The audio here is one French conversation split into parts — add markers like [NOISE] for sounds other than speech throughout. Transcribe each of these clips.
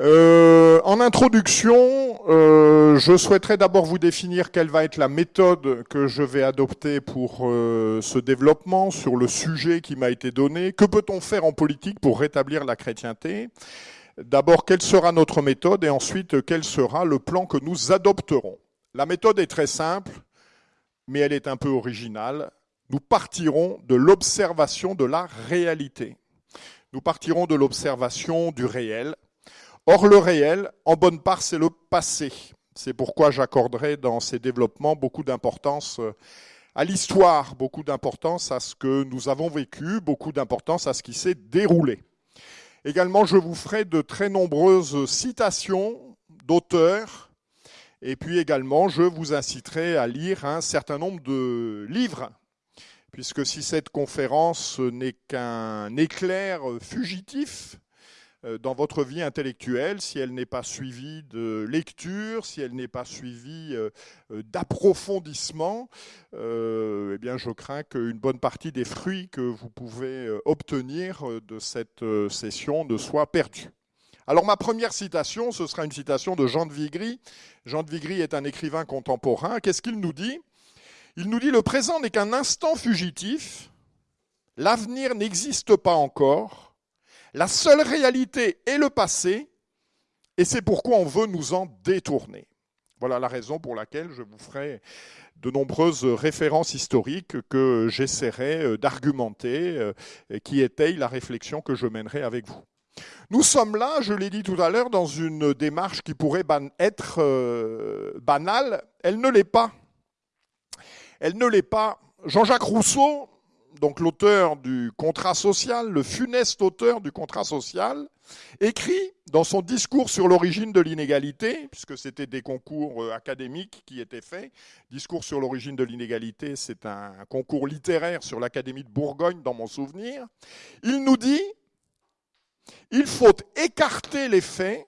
Euh, en introduction, euh, je souhaiterais d'abord vous définir quelle va être la méthode que je vais adopter pour euh, ce développement sur le sujet qui m'a été donné. Que peut-on faire en politique pour rétablir la chrétienté? D'abord, quelle sera notre méthode et ensuite, quel sera le plan que nous adopterons? La méthode est très simple, mais elle est un peu originale. Nous partirons de l'observation de la réalité. Nous partirons de l'observation du réel Or, le réel, en bonne part, c'est le passé. C'est pourquoi j'accorderai dans ces développements beaucoup d'importance euh, à l'histoire, beaucoup d'importance à ce que nous avons vécu, beaucoup d'importance à ce qui s'est déroulé. Également, je vous ferai de très nombreuses citations d'auteurs, et puis également, je vous inciterai à lire un certain nombre de livres, puisque si cette conférence n'est qu'un éclair fugitif, dans votre vie intellectuelle, si elle n'est pas suivie de lecture, si elle n'est pas suivie euh, euh, d'approfondissement, eh bien, je crains qu'une bonne partie des fruits que vous pouvez obtenir de cette session ne soient perdus. Alors ma première citation, ce sera une citation de Jean de Vigry. Jean de Vigry est un écrivain contemporain. Qu'est-ce qu'il nous dit? Il nous dit le présent n'est qu'un instant fugitif, l'avenir n'existe pas encore, la seule réalité est le passé, et c'est pourquoi on veut nous en détourner. Voilà la raison pour laquelle je vous ferai de nombreuses références historiques que j'essaierai euh, d'argumenter, euh, qui étayent la réflexion que je mènerai avec vous. Nous sommes là, je l'ai dit tout à l'heure, dans une démarche qui pourrait être euh, banale. Elle ne l'est pas. Elle ne l'est pas. Jean-Jacques Rousseau donc l'auteur du contrat social, le funeste auteur du contrat social, écrit dans son discours sur l'origine de l'inégalité, puisque c'était des concours euh, académiques qui étaient faits, discours sur l'origine de l'inégalité, c'est un concours littéraire sur l'Académie de Bourgogne dans mon souvenir, il nous dit, il faut écarter les faits,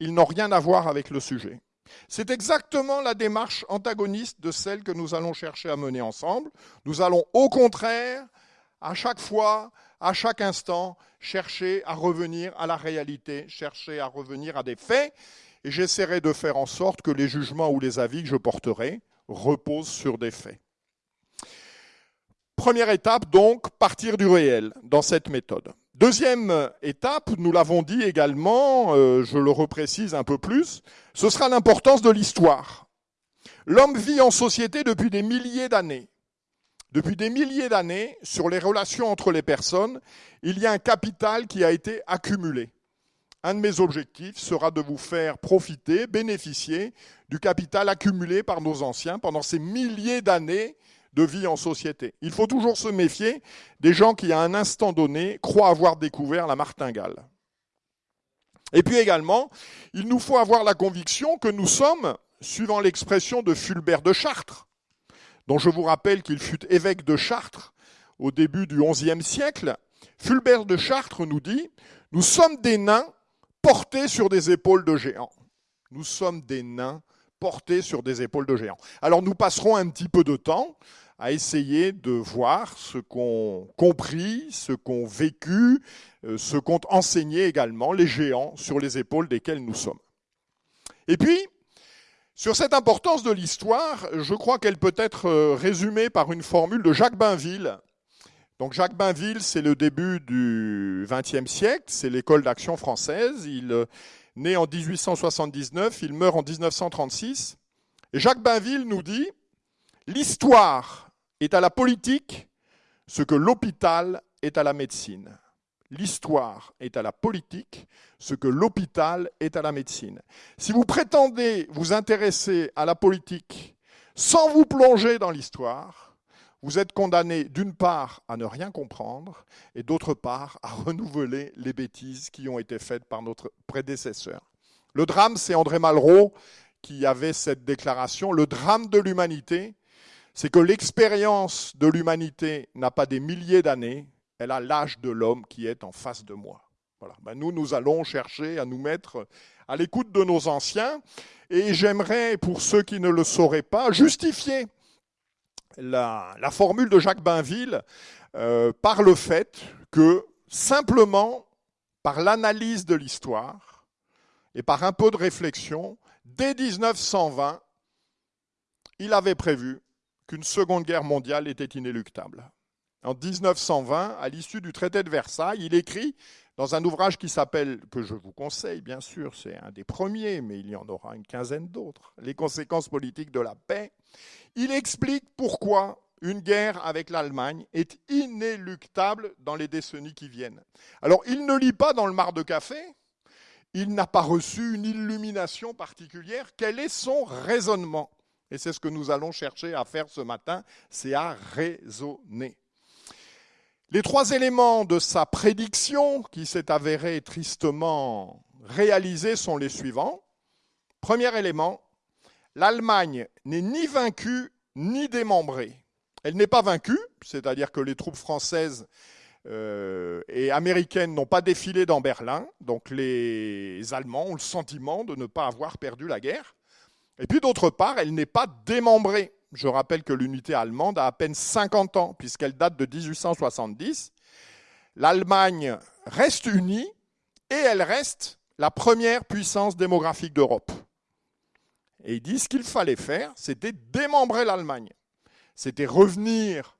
ils n'ont rien à voir avec le sujet. C'est exactement la démarche antagoniste de celle que nous allons chercher à mener ensemble. Nous allons au contraire, à chaque fois, à chaque instant, chercher à revenir à la réalité, chercher à revenir à des faits, et j'essaierai de faire en sorte que les jugements ou les avis que je porterai reposent sur des faits. Première étape, donc, partir du réel dans cette méthode. Deuxième étape, nous l'avons dit également, euh, je le reprécise un peu plus, ce sera l'importance de l'histoire. L'homme vit en société depuis des milliers d'années. Depuis des milliers d'années, sur les relations entre les personnes, il y a un capital qui a été accumulé. Un de mes objectifs sera de vous faire profiter, bénéficier du capital accumulé par nos anciens pendant ces milliers d'années de vie en société. Il faut toujours se méfier des gens qui, à un instant donné, croient avoir découvert la martingale. Et puis également, il nous faut avoir la conviction que nous sommes, suivant l'expression de Fulbert de Chartres, dont je vous rappelle qu'il fut évêque de Chartres au début du XIe siècle, Fulbert de Chartres nous dit Nous sommes des nains portés sur des épaules de géants. Nous sommes des nains portés sur des épaules de géants. Alors nous passerons un petit peu de temps à essayer de voir ce qu'ont compris, ce qu'ont vécu, euh, ce qu'ont enseigné également les géants sur les épaules desquels nous sommes. Et puis, sur cette importance de l'histoire, je crois qu'elle peut être euh, résumée par une formule de Jacques Bainville. Donc Jacques Bainville, c'est le début du XXe siècle, c'est l'école d'action française. Il euh, né en 1879, il meurt en 1936. Et Jacques Bainville nous dit, l'histoire est à la politique ce que l'hôpital est à la médecine. L'histoire est à la politique ce que l'hôpital est à la médecine. Si vous prétendez vous intéresser à la politique sans vous plonger dans l'histoire, vous êtes condamné d'une part à ne rien comprendre et d'autre part à renouveler les bêtises qui ont été faites par notre prédécesseur. Le drame, c'est André Malraux qui avait cette déclaration. Le drame de l'humanité, c'est que l'expérience de l'humanité n'a pas des milliers d'années, elle a l'âge de l'homme qui est en face de moi. Voilà. Ben, nous, nous allons chercher à nous mettre à l'écoute de nos anciens, et j'aimerais, pour ceux qui ne le sauraient pas, justifier la, formule de Jacques Bainville euh, par le fait que, simplement, par l'analyse de l'histoire, et par un peu de réflexion, dès 1920, il avait prévu qu'une seconde guerre mondiale était inéluctable. En 1920, à l'issue du traité de Versailles, il écrit dans un ouvrage qui s'appelle, que je vous conseille bien sûr, c'est un des premiers, mais il y en aura une quinzaine d'autres, Les conséquences politiques de la paix, il explique pourquoi une guerre avec l'Allemagne est inéluctable dans les décennies qui viennent. Alors il ne lit pas dans le mar de café, il n'a pas reçu une illumination particulière, quel est son raisonnement? Et c'est ce que nous allons chercher à faire ce matin, c'est à raisonner. Les trois éléments de sa prédiction, qui s'est avérée tristement réalisée, sont les suivants. Premier élément, l'Allemagne n'est ni vaincue ni démembrée. Elle n'est pas vaincue, c'est-à-dire que les troupes françaises euh, et américaines n'ont pas défilé dans Berlin, donc les Allemands ont le sentiment de ne pas avoir perdu la guerre. Et puis d'autre part, elle n'est pas démembrée. Je rappelle que l'unité allemande a à peine 50 ans, puisqu'elle date de 1870. L'Allemagne reste unie et elle reste la première puissance démographique d'Europe. Et ils disent qu'il fallait faire, c'était démembrer l'Allemagne. C'était revenir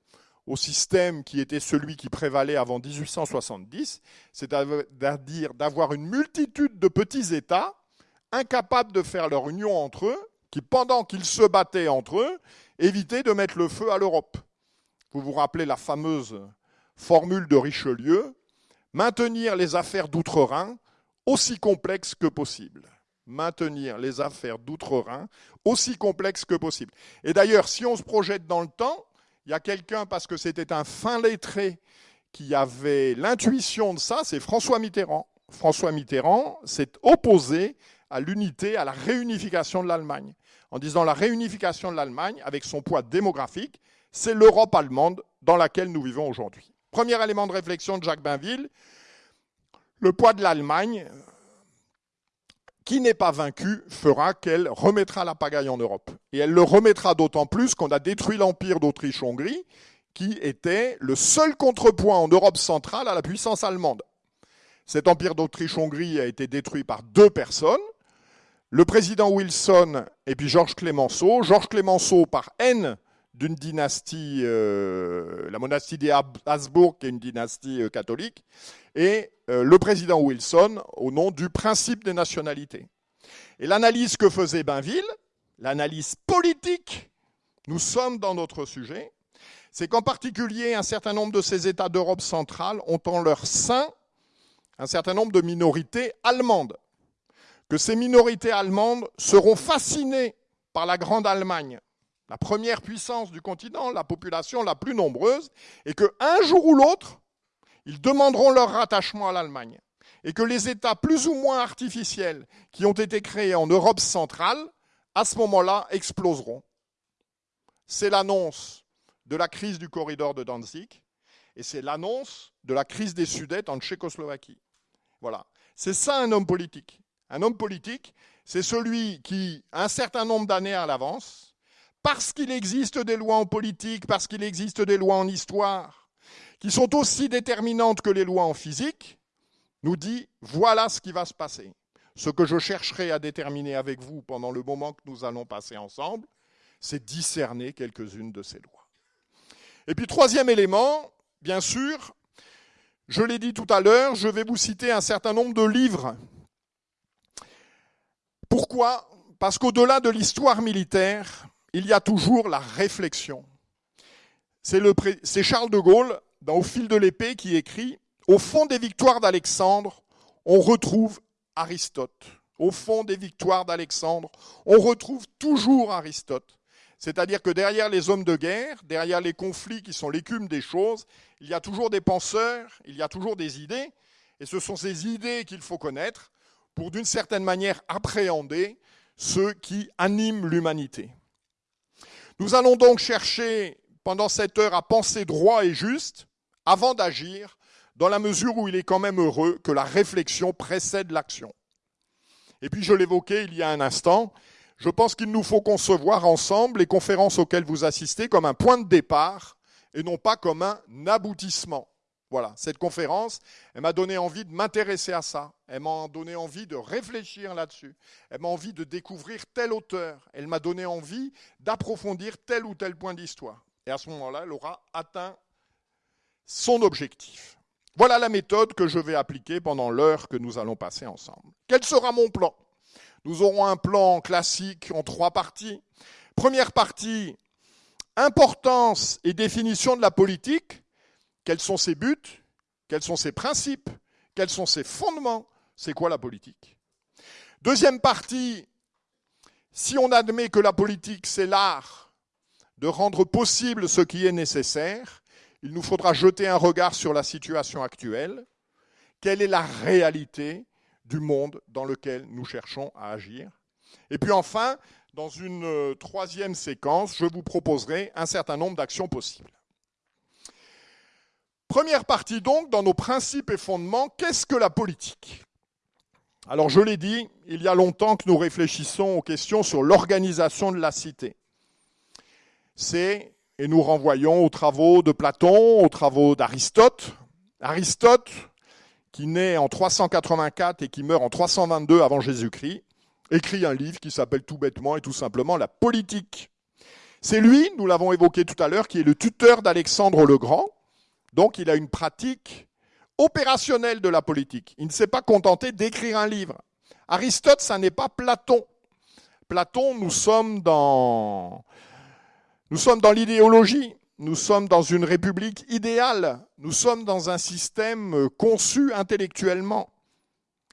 au système qui était celui qui prévalait avant 1870, c'est-à-dire d'avoir une multitude de petits États incapables de faire leur union entre eux, qui, pendant qu'ils se battaient entre eux, évitaient de mettre le feu à l'Europe. Vous vous rappelez la fameuse formule de Richelieu, maintenir les affaires d'outre-Rhin aussi complexes que possible. Maintenir les affaires d'outre-Rhin aussi complexes que possible. Et d'ailleurs, si on se projette dans le temps, il y a quelqu'un, parce que c'était un fin lettré, qui avait l'intuition de ça, c'est François Mitterrand. François Mitterrand s'est opposé à l'unité, à la réunification de l'Allemagne, en disant la réunification de l'Allemagne, avec son poids démographique, c'est l'Europe allemande dans laquelle nous vivons aujourd'hui. Premier élément de réflexion de Jacques Bainville, le poids de l'Allemagne, qui n'est pas vaincue, fera qu'elle remettra la pagaille en Europe. Et elle le remettra d'autant plus qu'on a détruit l'empire d'Autriche-Hongrie, qui était le seul contrepoint en Europe centrale à la puissance allemande. Cet empire d'Autriche-Hongrie a été détruit par deux personnes, le président Wilson et puis Georges Clémenceau. Georges Clémenceau, par haine d'une dynastie, euh, la monastie des Habsbourg, qui est une dynastie euh, catholique, et euh, le président Wilson au nom du principe des nationalités. Et l'analyse que faisait Bainville, l'analyse politique, nous sommes dans notre sujet, c'est qu'en particulier un certain nombre de ces États d'Europe centrale ont en leur sein un certain nombre de minorités allemandes que ces minorités allemandes seront fascinées par la Grande Allemagne, la première puissance du continent, la population la plus nombreuse, et qu'un jour ou l'autre, ils demanderont leur rattachement à l'Allemagne. Et que les États plus ou moins artificiels qui ont été créés en Europe centrale, à ce moment-là, exploseront. C'est l'annonce de la crise du corridor de Danzig, et c'est l'annonce de la crise des Sudètes en Tchécoslovaquie. Voilà. C'est ça un homme politique. Un homme politique, c'est celui qui, un certain nombre d'années à l'avance, parce qu'il existe des lois en politique, parce qu'il existe des lois en histoire, qui sont aussi déterminantes que les lois en physique, nous dit voilà ce qui va se passer. Ce que je chercherai à déterminer avec vous pendant le moment que nous allons passer ensemble, c'est discerner quelques-unes de ces lois. Et puis troisième élément, bien sûr, je l'ai dit tout à l'heure, je vais vous citer un certain nombre de livres pourquoi? Parce qu'au-delà de l'histoire militaire, il y a toujours la réflexion. C'est Charles de Gaulle, dans Au fil de l'épée, qui écrit Au fond des victoires d'Alexandre, on retrouve Aristote. Au fond des victoires d'Alexandre, on retrouve toujours Aristote. C'est-à-dire que derrière les hommes de guerre, derrière les conflits qui sont l'écume des choses, il y a toujours des penseurs, il y a toujours des idées, et ce sont ces idées qu'il faut connaître pour d'une certaine manière appréhender ce qui anime l'humanité. Nous allons donc chercher pendant cette heure à penser droit et juste avant d'agir, dans la mesure où il est quand même heureux que la réflexion précède l'action. Et puis je l'évoquais il y a un instant, je pense qu'il nous faut concevoir ensemble les conférences auxquelles vous assistez comme un point de départ et non pas comme un aboutissement. Voilà, cette conférence, elle m'a donné envie de m'intéresser à ça. Elle m'a donné envie de réfléchir là-dessus. Elle m'a envie de découvrir tel auteur. Elle m'a donné envie d'approfondir tel ou tel point d'histoire. Et à ce moment-là, elle aura atteint son objectif. Voilà la méthode que je vais appliquer pendant l'heure que nous allons passer ensemble. Quel sera mon plan? Nous aurons un plan classique en trois parties. Première partie, importance et définition de la politique quels sont ses buts? Quels sont ses principes? Quels sont ses fondements? C'est quoi la politique? Deuxième partie, si on admet que la politique, c'est l'art de rendre possible ce qui est nécessaire, il nous faudra jeter un regard sur la situation actuelle. Quelle est la réalité du monde dans lequel nous cherchons à agir? Et puis enfin, dans une euh, troisième séquence, je vous proposerai un certain nombre d'actions possibles. Première partie donc, dans nos principes et fondements, qu'est-ce que la politique? Alors je l'ai dit, il y a longtemps que nous réfléchissons aux questions sur l'organisation de la cité. C'est, et nous renvoyons aux travaux de Platon, aux travaux d'Aristote. Aristote, qui naît en 384 et qui meurt en 322 avant Jésus-Christ, écrit un livre qui s'appelle tout bêtement et tout simplement La politique. C'est lui, nous l'avons évoqué tout à l'heure, qui est le tuteur d'Alexandre le Grand, donc il a une pratique opérationnelle de la politique. Il ne s'est pas contenté d'écrire un livre. Aristote, ça n'est pas Platon. Platon, nous sommes dans, l'idéologie. Nous sommes dans une république idéale. Nous sommes dans un système conçu intellectuellement.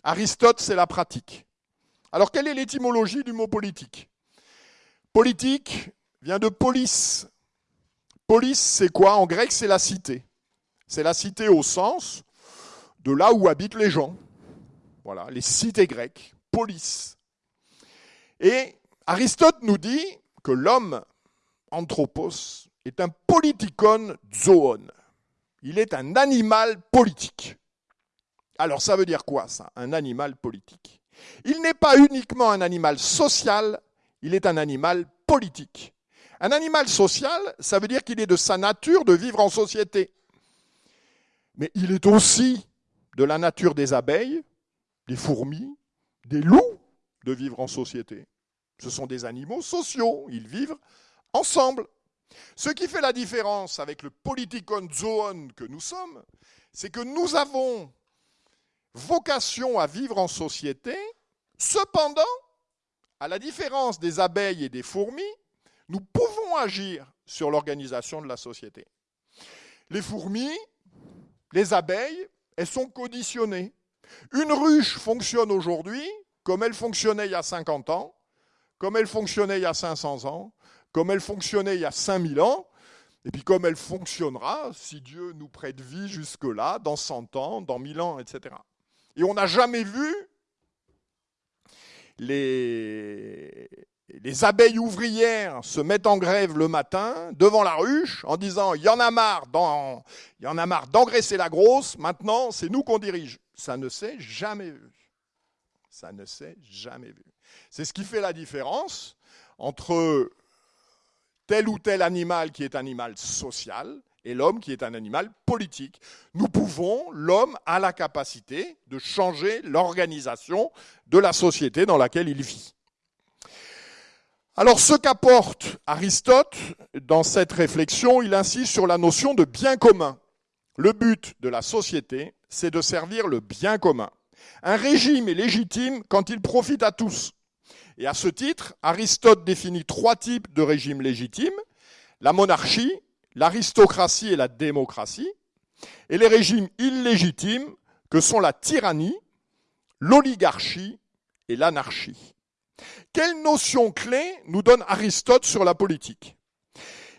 Aristote, c'est la pratique. Alors, quelle est l'étymologie du mot politique? Politique vient de polis. Polis, c'est quoi? En grec, c'est la cité. C'est la cité au sens de là où habitent les gens. Voilà, les cités grecques, polis. Et Aristote nous dit que l'homme, anthropos, est un politikon zoon. Il est un animal politique. Alors ça veut dire quoi ça, un animal politique? Il n'est pas uniquement un animal social, il est un animal politique. Un animal social, ça veut dire qu'il est de sa nature de vivre en société mais il est aussi de la nature des abeilles, des fourmis, des loups de vivre en société. Ce sont des animaux sociaux, ils vivent ensemble. Ce qui fait la différence avec le politikon zoon que nous sommes, c'est que nous avons vocation à vivre en société, cependant, à la différence des abeilles et des fourmis, nous pouvons agir sur l'organisation de la société. Les fourmis les abeilles, elles sont conditionnées. Une ruche fonctionne aujourd'hui comme elle fonctionnait il y a 50 ans, comme elle fonctionnait il y a 500 ans, comme elle fonctionnait il y a 5000 ans, et puis comme elle fonctionnera, si Dieu nous prête vie jusque-là, dans 100 ans, dans 1000 ans, etc. Et on n'a jamais vu les, les abeilles ouvrières se mettent en grève le matin devant la ruche en disant il y en a marre il y en a marre d'engraisser la grosse, maintenant c'est nous qu'on dirige. Ça ne s'est jamais vu. Ça ne s'est jamais vu. C'est ce qui fait la différence entre tel ou tel animal qui est animal social et l'homme qui est un animal politique. Nous pouvons, l'homme a la capacité de changer l'organisation de la société dans laquelle il vit. Alors ce qu'apporte Aristote dans cette réflexion, il insiste sur la notion de bien commun. Le but de la société, c'est de servir le bien commun. Un régime est légitime quand il profite à tous. Et à ce titre, Aristote définit trois types de régimes légitimes, la monarchie, l'aristocratie et la démocratie, et les régimes illégitimes que sont la tyrannie, l'oligarchie et l'anarchie. Quelle notion clé nous donne Aristote sur la politique?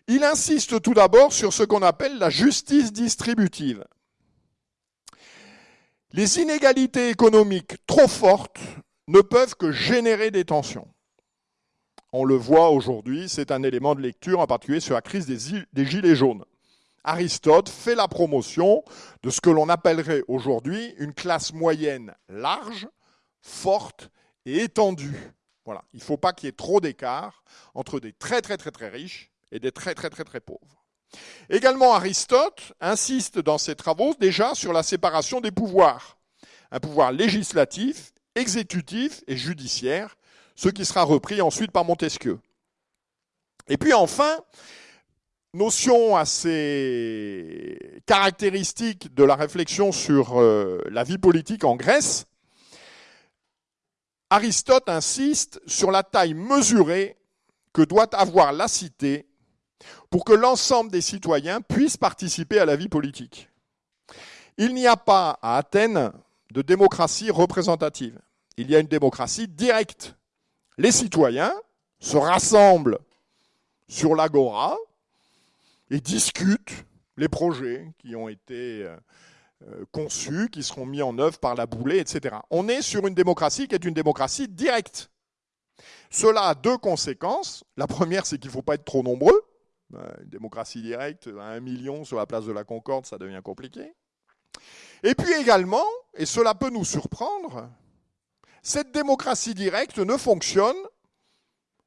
Il insiste tout d'abord sur ce qu'on appelle la justice distributive. Les inégalités économiques trop fortes ne peuvent que générer des tensions. On le voit aujourd'hui, c'est un élément de lecture en particulier sur la crise des, gilets jaunes. Aristote fait la promotion de ce que l'on appellerait aujourd'hui une classe moyenne large, forte et étendue. Il ne faut pas qu'il y ait trop d'écart entre des très très très très riches et des très très très très pauvres. Également, Aristote insiste dans ses travaux déjà sur la séparation des pouvoirs. Un pouvoir législatif, exécutif et judiciaire, ce qui sera repris ensuite par Montesquieu. Et puis enfin, notion assez caractéristique de la réflexion sur euh, la vie politique en Grèce, Aristote insiste sur la taille mesurée que doit avoir la cité pour que l'ensemble des citoyens puissent participer à la vie politique. Il n'y a pas à Athènes de démocratie représentative. Il y a une démocratie directe. Les citoyens se rassemblent sur l'agora et discutent les projets qui ont été euh, conçus, qui seront mis en œuvre par la boulée, etc. On est sur une démocratie qui est une démocratie directe. Cela a deux conséquences. La première, c'est qu'il ne faut pas être trop nombreux. Euh, une démocratie directe, un million sur la place de la Concorde, ça devient compliqué. Et puis également, et cela peut nous surprendre, cette démocratie directe ne fonctionne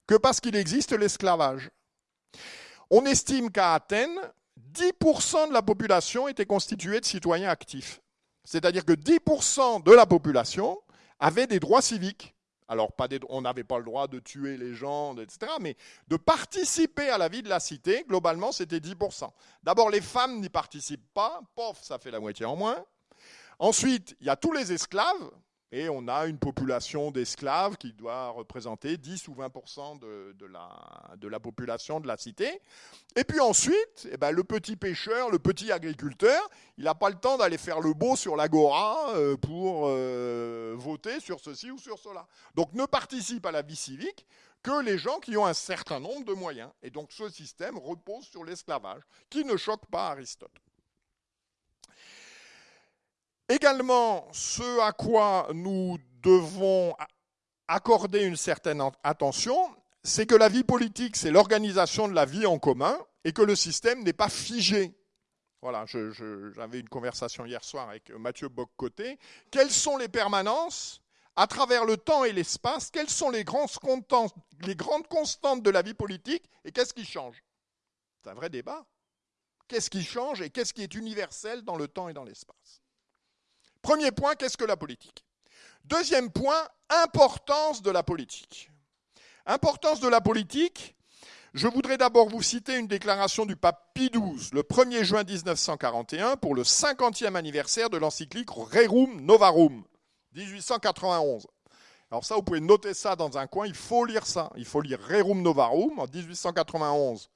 que parce qu'il existe l'esclavage. On estime qu'à Athènes, 10% de la population était constituée de citoyens actifs. C'est-à-dire que 10% de la population avait des droits civiques. Alors, on n'avait pas le droit de tuer les gens, etc., mais de participer à la vie de la cité, globalement, c'était 10%. D'abord, les femmes n'y participent pas, pof, ça fait la moitié en moins. Ensuite, il y a tous les esclaves, et on a une population d'esclaves qui doit représenter 10 ou 20% de, la, population de la cité. Et puis ensuite, eh ben, le petit pêcheur, le petit agriculteur, il n'a pas le temps d'aller faire le beau sur l'agora euh, pour euh, voter sur ceci ou sur cela. Donc ne participe à la vie civique que les gens qui ont un certain nombre de moyens. Et donc ce système repose sur l'esclavage, qui ne choque pas Aristote. Également, ce à quoi nous devons accorder une certaine attention, c'est que la vie politique, c'est l'organisation de la vie en commun et que le système n'est pas figé. Voilà, j'avais une conversation hier soir avec Mathieu Boccoté. Quelles sont les permanences à travers le temps et l'espace? Quelles sont les, les grandes constantes de la vie politique et qu'est-ce qui change? C'est un vrai débat. Qu'est-ce qui change et qu'est-ce qui est universel dans le temps et dans l'espace? Premier point, qu'est-ce que la politique? Deuxième point, importance de la politique. Importance de la politique, je voudrais d'abord vous citer une déclaration du pape Pie XII, le 1er juin 1941, pour le 50e anniversaire de l'encyclique Rerum Novarum, 1891. Alors ça, vous pouvez noter ça dans un coin, il faut lire ça. Il faut lire Rerum Novarum en 1891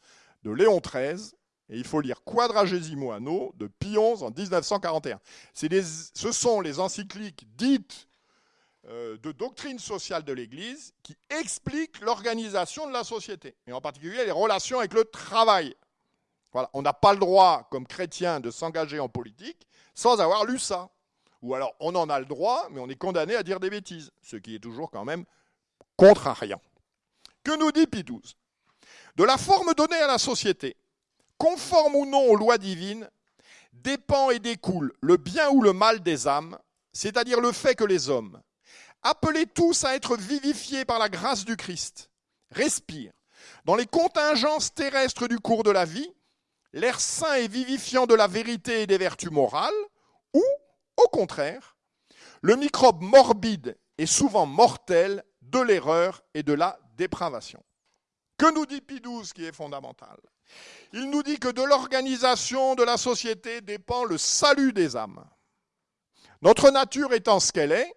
de Léon XIII, et il faut lire Quadragesimo Anno de XI en 1941. ce sont les encycliques dites euh, de doctrine sociale de l'Église qui expliquent l'organisation de la société, et en particulier les relations avec le travail. Voilà. On n'a pas le droit, comme chrétien, de s'engager en politique sans avoir lu ça. Ou alors on en a le droit, mais on est condamné à dire des bêtises, ce qui est toujours quand même contrariant. Que nous dit XII De la forme donnée à la société, conforme ou non aux lois divines, dépend et découle le bien ou le mal des âmes, c'est-à-dire le fait que les hommes, appelés tous à être vivifiés par la grâce du Christ, respirent dans les contingences terrestres du cours de la vie l'air sain et vivifiant de la vérité et des vertus morales, ou, au contraire, le microbe morbide et souvent mortel de l'erreur et de la dépravation. Que nous dit Pie XII qui est fondamental? Il nous dit que de l'organisation de la société dépend le salut des âmes. Notre nature étant ce qu'elle est,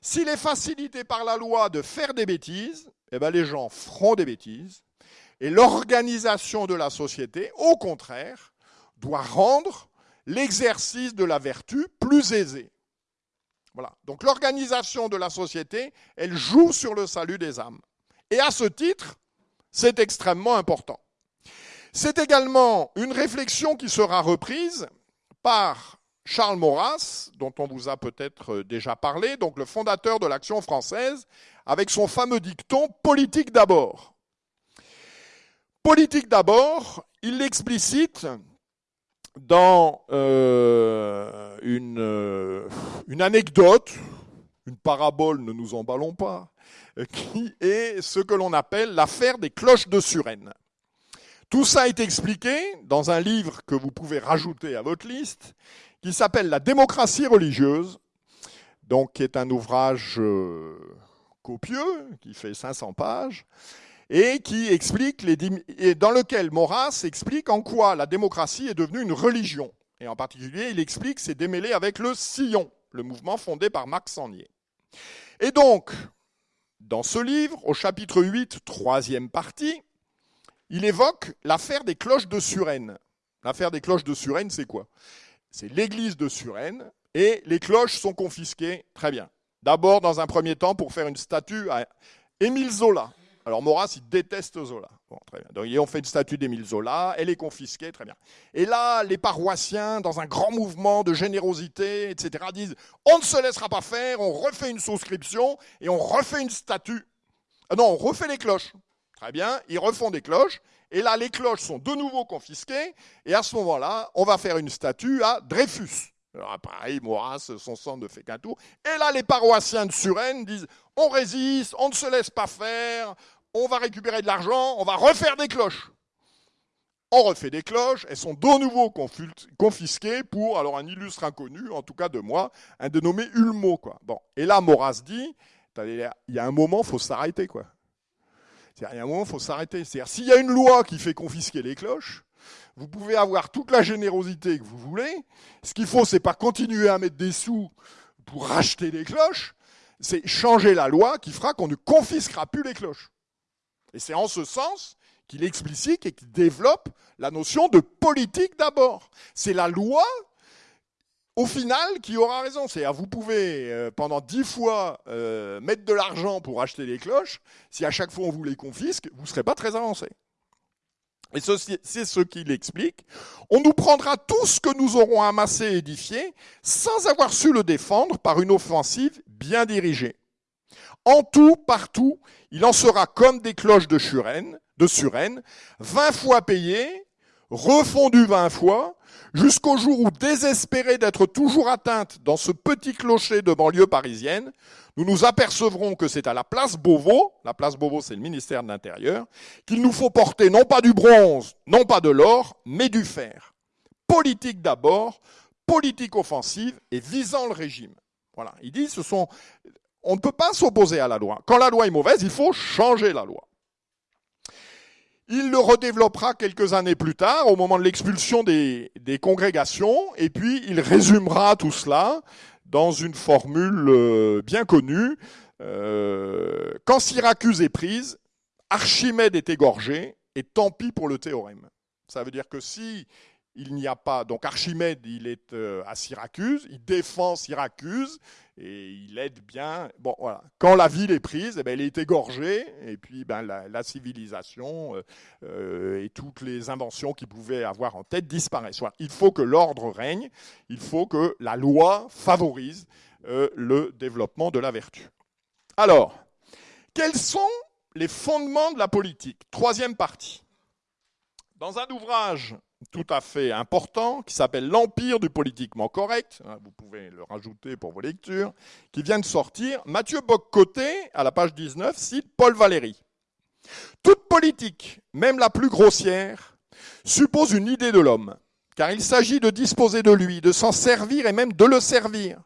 s'il est facilité par la loi de faire des bêtises, eh bien les gens feront des bêtises. Et l'organisation de la société, au contraire, doit rendre l'exercice de la vertu plus aisé. Voilà. Donc l'organisation de la société, elle joue sur le salut des âmes. Et à ce titre, c'est extrêmement important. C'est également une réflexion qui sera reprise par Charles Maurras, dont on vous a peut-être déjà parlé, donc le fondateur de l'Action française, avec son fameux dicton politique d'abord. Politique d'abord, il l'explicite dans euh, une, euh, une anecdote, une parabole, ne nous emballons pas, qui est ce que l'on appelle l'affaire des cloches de Suresnes. Tout ça est expliqué dans un livre que vous pouvez rajouter à votre liste, qui s'appelle La démocratie religieuse, donc qui est un ouvrage euh, copieux, qui fait 500 pages, et qui explique les, et dans lequel Maurras explique en quoi la démocratie est devenue une religion. Et en particulier, il explique ses démêlés avec le Sillon, le mouvement fondé par Max Sangnier. Et donc, dans ce livre, au chapitre 8, troisième partie, il évoque l'affaire des cloches de Suresnes. L'affaire des cloches de Suresnes, c'est quoi? C'est l'église de Suresnes, et les cloches sont confisquées. Très bien. D'abord, dans un premier temps, pour faire une statue à Émile Zola. Alors Maurras, il déteste Zola. Bon, très bien. Donc, on fait une statue d'Émile Zola, elle est confisquée, très bien. Et là, les paroissiens, dans un grand mouvement de générosité, etc., disent on ne se laissera pas faire, on refait une souscription et on refait une statue. Ah non, on refait les cloches. Très bien, ils refont des cloches, et là, les cloches sont de nouveau confisquées, et à ce moment-là, on va faire une statue à Dreyfus. Alors pareil, Maurras, son sang ne fait qu'un tour. Et là, les paroissiens de Suresnes disent on résiste, on ne se laisse pas faire, on va récupérer de l'argent, on va refaire des cloches. On refait des cloches, elles sont de nouveau confisquées pour, alors un illustre inconnu, en tout cas de moi, un dénommé Ulmo. Bon. Et là, Maurras dit, il y a un moment, il faut s'arrêter. Il y a un moment, il faut s'arrêter. C'est-à-dire, s'il y a une loi qui fait confisquer les cloches, vous pouvez avoir toute la générosité que vous voulez. Ce qu'il faut, c'est pas continuer à mettre des sous pour racheter des cloches. C'est changer la loi qui fera qu'on ne confisquera plus les cloches. Et c'est en ce sens qu'il explicite et qu'il développe la notion de politique d'abord. C'est la loi, au final, qui aura raison. C'est-à-dire, vous pouvez, euh, pendant dix fois, euh, mettre de l'argent pour acheter les cloches. Si à chaque fois on vous les confisque, vous ne serez pas très avancé. Et c'est ce qu'il explique. On nous prendra tout ce que nous aurons amassé et édifié sans avoir su le défendre par une offensive bien dirigée. En tout, partout, il en sera comme des cloches de Suresnes, de Suresnes, vingt fois payées, refondues vingt fois, jusqu'au jour où, désespérés d'être toujours atteintes dans ce petit clocher de banlieue parisienne, nous nous apercevrons que c'est à la place Beauvau, la place Beauvau c'est le ministère de l'Intérieur, qu'il nous faut porter non pas du bronze, non pas de l'or, mais du fer. Politique d'abord, politique offensive et visant le régime. Voilà, il dit ce sont on ne peut pas s'opposer à la loi. Quand la loi est mauvaise, il faut changer la loi. Il le redéveloppera quelques années plus tard, au moment de l'expulsion des, congrégations, et puis il résumera tout cela dans une formule euh, bien connue. Euh, quand Syracuse est prise, Archimède est égorgé, et tant pis pour le théorème. Ça veut dire que si il n'y a pas. Donc Archimède, il est euh, à Syracuse, il défend Syracuse et il aide bien. Bon, voilà. Quand la ville est prise, eh ben, elle est égorgée et puis ben, la, civilisation euh, euh, et toutes les inventions qu'il pouvait avoir en tête disparaissent. Il faut que l'ordre règne, il faut que la loi favorise le développement de la vertu. Alors, quels sont les fondements de la politique? Troisième partie. Dans un ouvrage tout à fait important qui s'appelle L'Empire du politiquement correct, hein, vous pouvez le rajouter pour vos lectures, qui vient de sortir. Mathieu Boccoté, à la page 19, cite Paul Valéry. Toute politique, même la plus grossière, suppose une idée de l'homme, car il s'agit de disposer de lui, de s'en servir et même de le servir.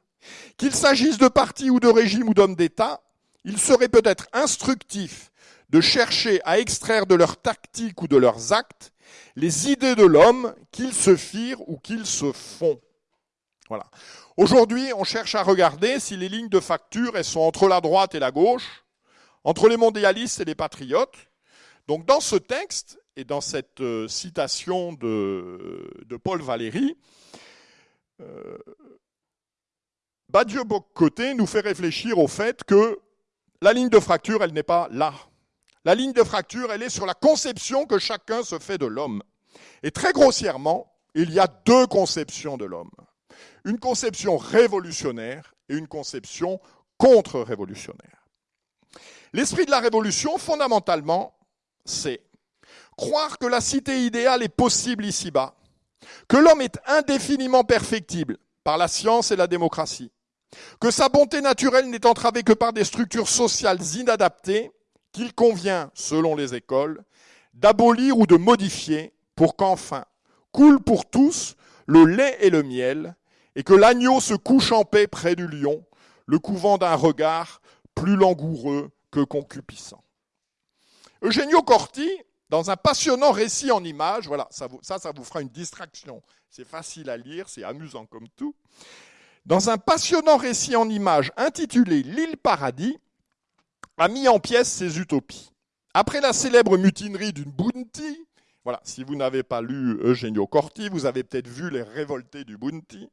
Qu'il s'agisse de partis ou de régimes ou d'hommes d'État, il serait peut-être instructif de chercher à extraire de leurs tactiques ou de leurs actes les idées de l'homme qu'ils se firent ou qu'ils se font. Voilà. Aujourd'hui, on cherche à regarder si les lignes de facture elles sont entre la droite et la gauche, entre les mondialistes et les patriotes. Donc dans ce texte et dans cette euh, citation de, Paul Valéry, euh, Badieu Côté nous fait réfléchir au fait que la ligne de fracture, elle n'est pas là. La ligne de fracture, elle est sur la conception que chacun se fait de l'homme. Et très grossièrement, il y a deux conceptions de l'homme. Une conception révolutionnaire et une conception contre-révolutionnaire. L'esprit de la révolution, fondamentalement, c'est croire que la cité idéale est possible ici-bas, que l'homme est indéfiniment perfectible par la science et la démocratie, que sa bonté naturelle n'est entravée que par des structures sociales inadaptées qu'il convient, selon les écoles, d'abolir ou de modifier pour qu'enfin coule pour tous le lait et le miel, et que l'agneau se couche en paix près du lion, le couvent d'un regard plus langoureux que concupissant. Eugenio Corti, dans un passionnant récit en images, voilà, ça, ça, ça vous fera une distraction. C'est facile à lire, c'est amusant comme tout. Dans un passionnant récit en images intitulé L'île paradis, a mis en pièces ses utopies. Après la célèbre mutinerie d'une bounty, voilà, si vous n'avez pas lu Eugenio Corti, vous avez peut-être vu les révoltés du bounty.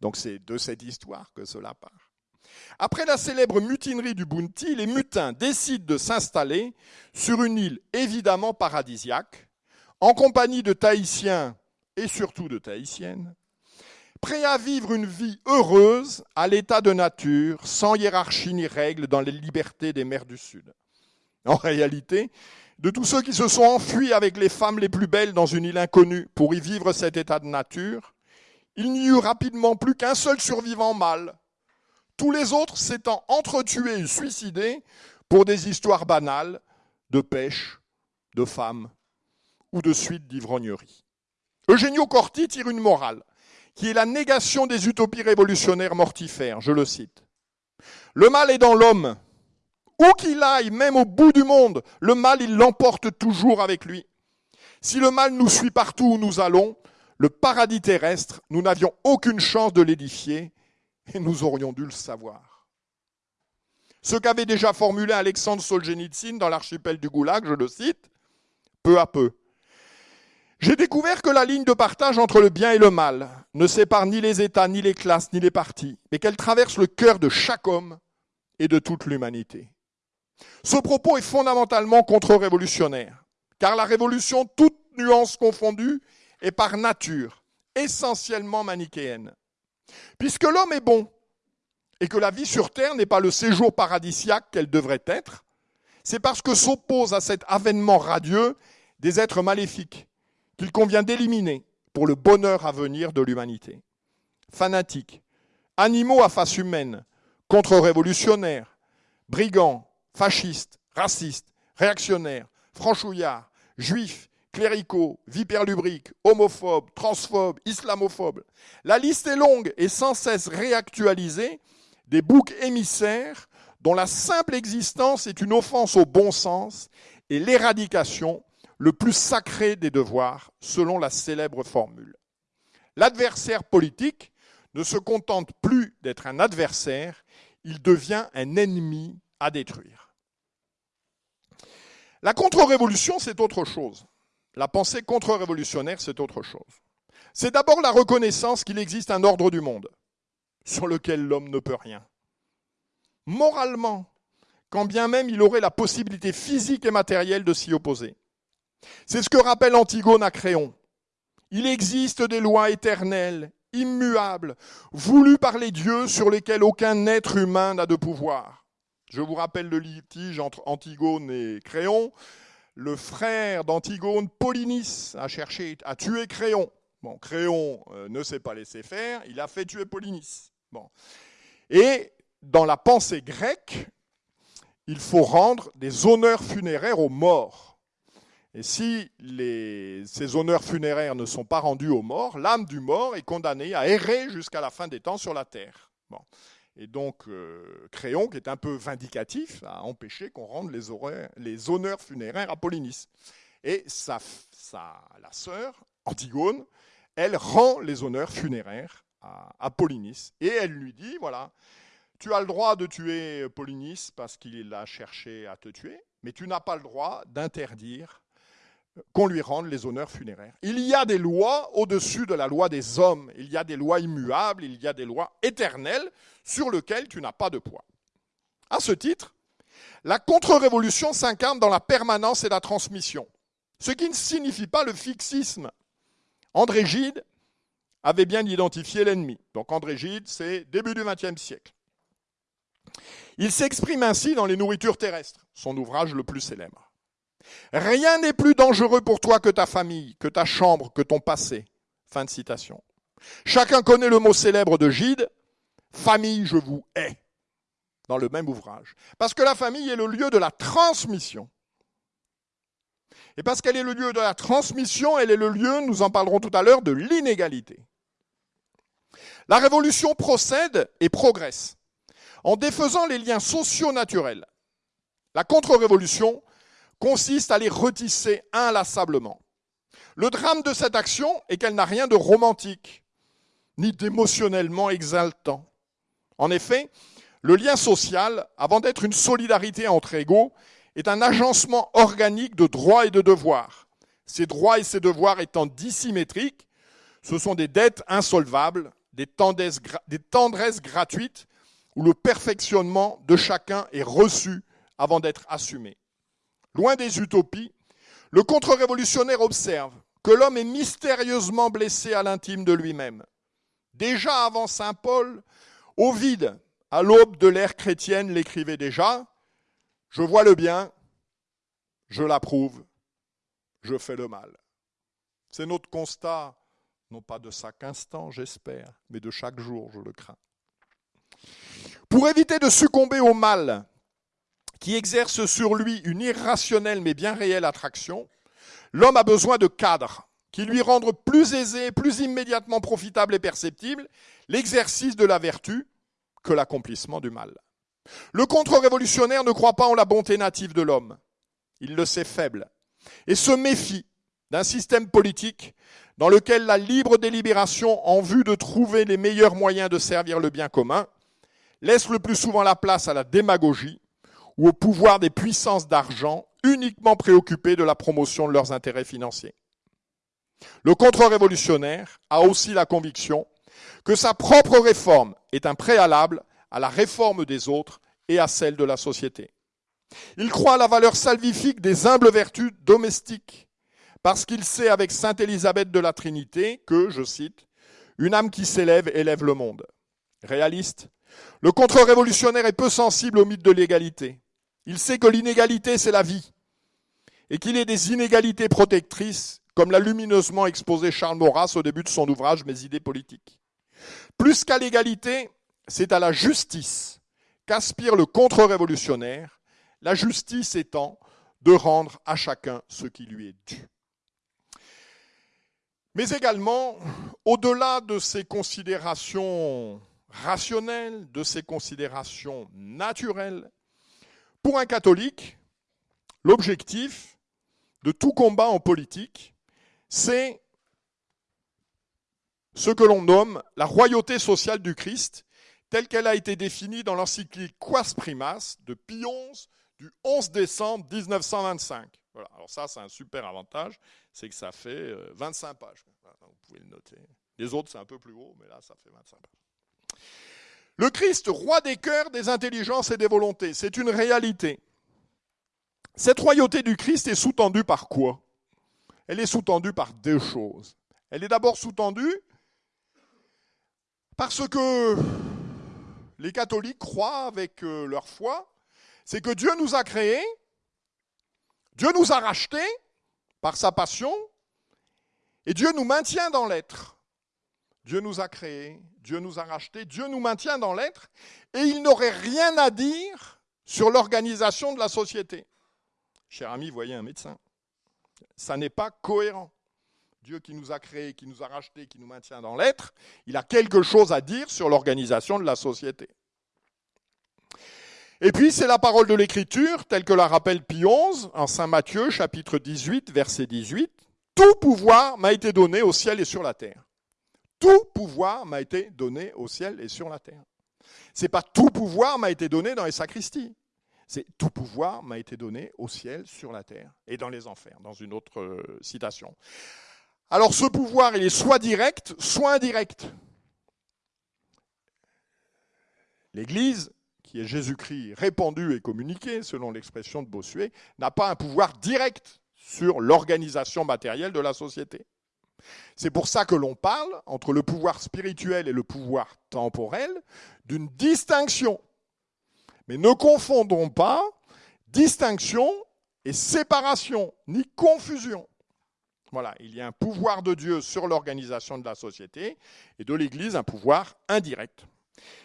Donc c'est de cette histoire que cela part. Après la célèbre mutinerie du Bounty, les mutins décident de s'installer sur une île évidemment paradisiaque, en compagnie de Tahitiens et surtout de Tahitiennes, prêts à vivre une vie heureuse à l'état de nature, sans hiérarchie ni règles dans les libertés des mers du Sud. En réalité, de tous ceux qui se sont enfuis avec les femmes les plus belles dans une île inconnue pour y vivre cet état de nature, il n'y eut rapidement plus qu'un seul survivant mâle, tous les autres s'étant entretués et suicidés pour des histoires banales de pêche, de femmes ou de suite d'ivrognerie. Eugenio Corti tire une morale qui est la négation des utopies révolutionnaires mortifères. Je le cite. Le mal est dans l'homme. Où qu'il aille, même au bout du monde, le mal, il l'emporte toujours avec lui. Si le mal nous suit partout où nous allons, le paradis terrestre, nous n'avions aucune chance de l'édifier et nous aurions dû le savoir. Ce qu'avait déjà formulé Alexandre Solzhenitsyn dans l'archipel du Goulag, je le cite, peu à peu. J'ai découvert que la ligne de partage entre le bien et le mal ne sépare ni les États, ni les classes, ni les partis, mais qu'elle traverse le cœur de chaque homme et de toute l'humanité. Ce propos est fondamentalement contre-révolutionnaire, car la révolution, toute nuance confondue, est par nature essentiellement manichéenne. Puisque l'homme est bon et que la vie sur terre n'est pas le séjour paradisiaque qu'elle devrait être, c'est parce que s'opposent à cet avènement radieux des êtres maléfiques qu'il convient d'éliminer pour le bonheur à venir de l'humanité. Fanatiques, animaux à face humaine, contre-révolutionnaires, brigands, fascistes, racistes, réactionnaires, franchouillards, juifs, cléricaux, vipères-lubriques, homophobes, transphobes, islamophobes. La liste est longue et sans cesse réactualisée des boucs émissaires dont la simple existence est une offense au bon sens et l'éradication le plus sacré des devoirs, selon la célèbre formule. L'adversaire politique ne se contente plus d'être un adversaire, il devient un ennemi à détruire. La contre-révolution, c'est autre chose. La pensée contre-révolutionnaire, c'est autre chose. C'est d'abord la reconnaissance qu'il existe un ordre du monde sur lequel l'homme ne peut rien. Moralement, quand bien même il aurait la possibilité physique et matérielle de s'y opposer. C'est ce que rappelle Antigone à Créon. Il existe des lois éternelles, immuables, voulues par les dieux sur lesquelles aucun être humain n'a de pouvoir. Je vous rappelle le litige entre Antigone et Créon le frère d'Antigone, Polynice, a cherché à tuer Créon. Bon, Créon euh, ne s'est pas laissé faire, il a fait tuer Polynice. Bon. Et dans la pensée grecque, il faut rendre des honneurs funéraires aux morts. Et si ces honneurs funéraires ne sont pas rendus aux morts, l'âme du mort est condamnée à errer jusqu'à la fin des temps sur la terre. Bon. Et donc, euh, Créon, qui est un peu vindicatif, a empêché qu'on rende les, honneurs funéraires à Polynice. Et sa, la sœur, Antigone, elle rend les honneurs funéraires à, à, Polynice. Et elle lui dit, voilà, tu as le droit de tuer Polynice parce qu'il a cherché à te tuer, mais tu n'as pas le droit d'interdire qu'on lui rende les honneurs funéraires. Il y a des lois au-dessus de la loi des hommes, il y a des lois immuables, il y a des lois éternelles sur lesquelles tu n'as pas de poids. À ce titre, la contre-révolution s'incarne dans la permanence et la transmission, ce qui ne signifie pas le fixisme. André Gide avait bien identifié l'ennemi. Donc André Gide, c'est début du XXe siècle. Il s'exprime ainsi dans Les nourritures terrestres, son ouvrage le plus célèbre. Rien n'est plus dangereux pour toi que ta famille, que ta chambre, que ton passé. Fin de citation. Chacun connaît le mot célèbre de Gide, famille, je vous hais, dans le même ouvrage. Parce que la famille est le lieu de la transmission. Et parce qu'elle est le lieu de la transmission, elle est le lieu, nous en parlerons tout à l'heure, de l'inégalité. La révolution procède et progresse en défaisant les liens sociaux naturels. La contre-révolution consiste à les retisser inlassablement. Le drame de cette action est qu'elle n'a rien de romantique, ni d'émotionnellement exaltant. En effet, le lien social, avant d'être une solidarité entre égaux, est un agencement organique de droits et de devoirs. Ces droits et ces devoirs étant dissymétriques, ce sont des dettes insolvables, des tendresses, des tendresses gratuites, où le perfectionnement de chacun est reçu avant d'être assumé. Loin des utopies, le contre-révolutionnaire observe que l'homme est mystérieusement blessé à l'intime de lui-même. Déjà avant Saint Paul, Ovide, à l'aube de l'ère chrétienne, l'écrivait déjà Je vois le bien, je l'approuve, je fais le mal. C'est notre constat, non pas de chaque instant, j'espère, mais de chaque jour, je le crains. Pour éviter de succomber au mal qui exerce sur lui une irrationnelle mais bien réelle attraction, l'homme a besoin de cadres qui lui rendent plus aisé, plus immédiatement profitable et perceptible l'exercice de la vertu que l'accomplissement du mal. Le contre-révolutionnaire ne croit pas en la bonté native de l'homme. Il le sait faible et se méfie d'un système politique dans lequel la libre délibération en vue de trouver les meilleurs moyens de servir le bien commun laisse le plus souvent la place à la démagogie ou au pouvoir des puissances d'argent uniquement préoccupées de la promotion de leurs intérêts financiers. Le contre-révolutionnaire a aussi la conviction que sa propre réforme est un préalable à la réforme des autres et à celle de la société. Il croit à la valeur salvifique des humbles vertus domestiques, parce qu'il sait avec sainte Élisabeth de la Trinité que, je cite, une âme qui s'élève élève le monde. Réaliste, le contre-révolutionnaire est peu sensible au mythe de l'égalité. Il sait que l'inégalité, c'est la vie, et qu'il est des inégalités protectrices, comme l'a lumineusement exposé Charles Maurras au début de son ouvrage Mes idées politiques. Plus qu'à l'égalité, c'est à la justice qu'aspire le contre-révolutionnaire, la justice étant de rendre à chacun ce qui lui est dû. Mais également, au-delà de ces considérations rationnelles, de ces considérations naturelles, pour un catholique, l'objectif de tout combat en politique, c'est ce que l'on nomme la royauté sociale du Christ, telle qu'elle a été définie dans l'encyclique Quas Primas de Pie XI du 11 décembre 1925. Voilà. Alors ça, c'est un super avantage, c'est que ça fait 25 euh, pages. Vous pouvez le noter. Les autres, c'est un peu plus gros, mais là, ça fait 25 pages. Le Christ, roi des cœurs, des intelligences et des volontés, c'est une réalité. Cette royauté du Christ est sous-tendue par quoi? Elle est sous-tendue par deux choses. Elle est d'abord sous-tendue parce que les catholiques croient avec euh, leur foi, c'est que Dieu nous a créés, Dieu nous a rachetés par sa passion, et Dieu nous maintient dans l'être. Dieu nous a créés, Dieu nous a rachetés, Dieu nous maintient dans l'être, et il n'aurait rien à dire sur l'organisation de la société. Cher ami, voyez un médecin. Ça n'est pas cohérent. Dieu qui nous a créés, qui nous a rachetés, qui nous maintient dans l'être, il a quelque chose à dire sur l'organisation de la société. Et puis c'est la parole de l'Écriture, telle que la rappelle Pie XI en Saint Matthieu, chapitre 18, verset 18. Tout pouvoir m'a été donné au ciel et sur la terre. Tout pouvoir m'a été donné au ciel et sur la terre. C'est pas tout pouvoir m'a été donné dans les sacristies. C'est tout pouvoir m'a été donné au ciel, sur la terre et dans les enfers, dans une autre euh, citation. Alors ce pouvoir, il est soit direct, soit indirect. L'Église, qui est Jésus-Christ répandu et communiqué, selon l'expression de Bossuet, n'a pas un pouvoir direct sur l'organisation matérielle de la société. C'est pour ça que l'on parle, entre le pouvoir spirituel et le pouvoir temporel, d'une distinction. Mais ne confondons pas distinction et séparation, ni confusion. Voilà, il y a un pouvoir de Dieu sur l'organisation de la société et de l'Église un pouvoir indirect.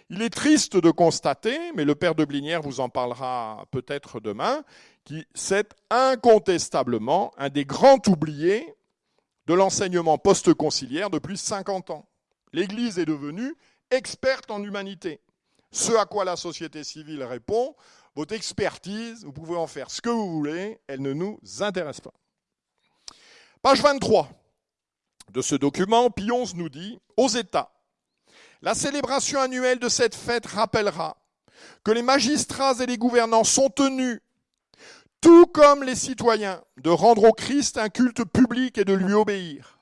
Il est triste de constater, mais le père de Blinière vous en parlera peut-être demain, qui c'est incontestablement un des grands oubliés de l'enseignement post-conciliaire depuis 50 ans. L'Église est devenue experte en humanité. Ce à quoi la société civile répond, votre expertise, vous pouvez en faire ce que vous voulez, elle ne nous intéresse pas. Page 23 de ce document, Pionze nous dit, aux États, la célébration annuelle de cette fête rappellera que les magistrats et les gouvernants sont tenus, tout comme les citoyens, de rendre au Christ un culte public et de lui obéir.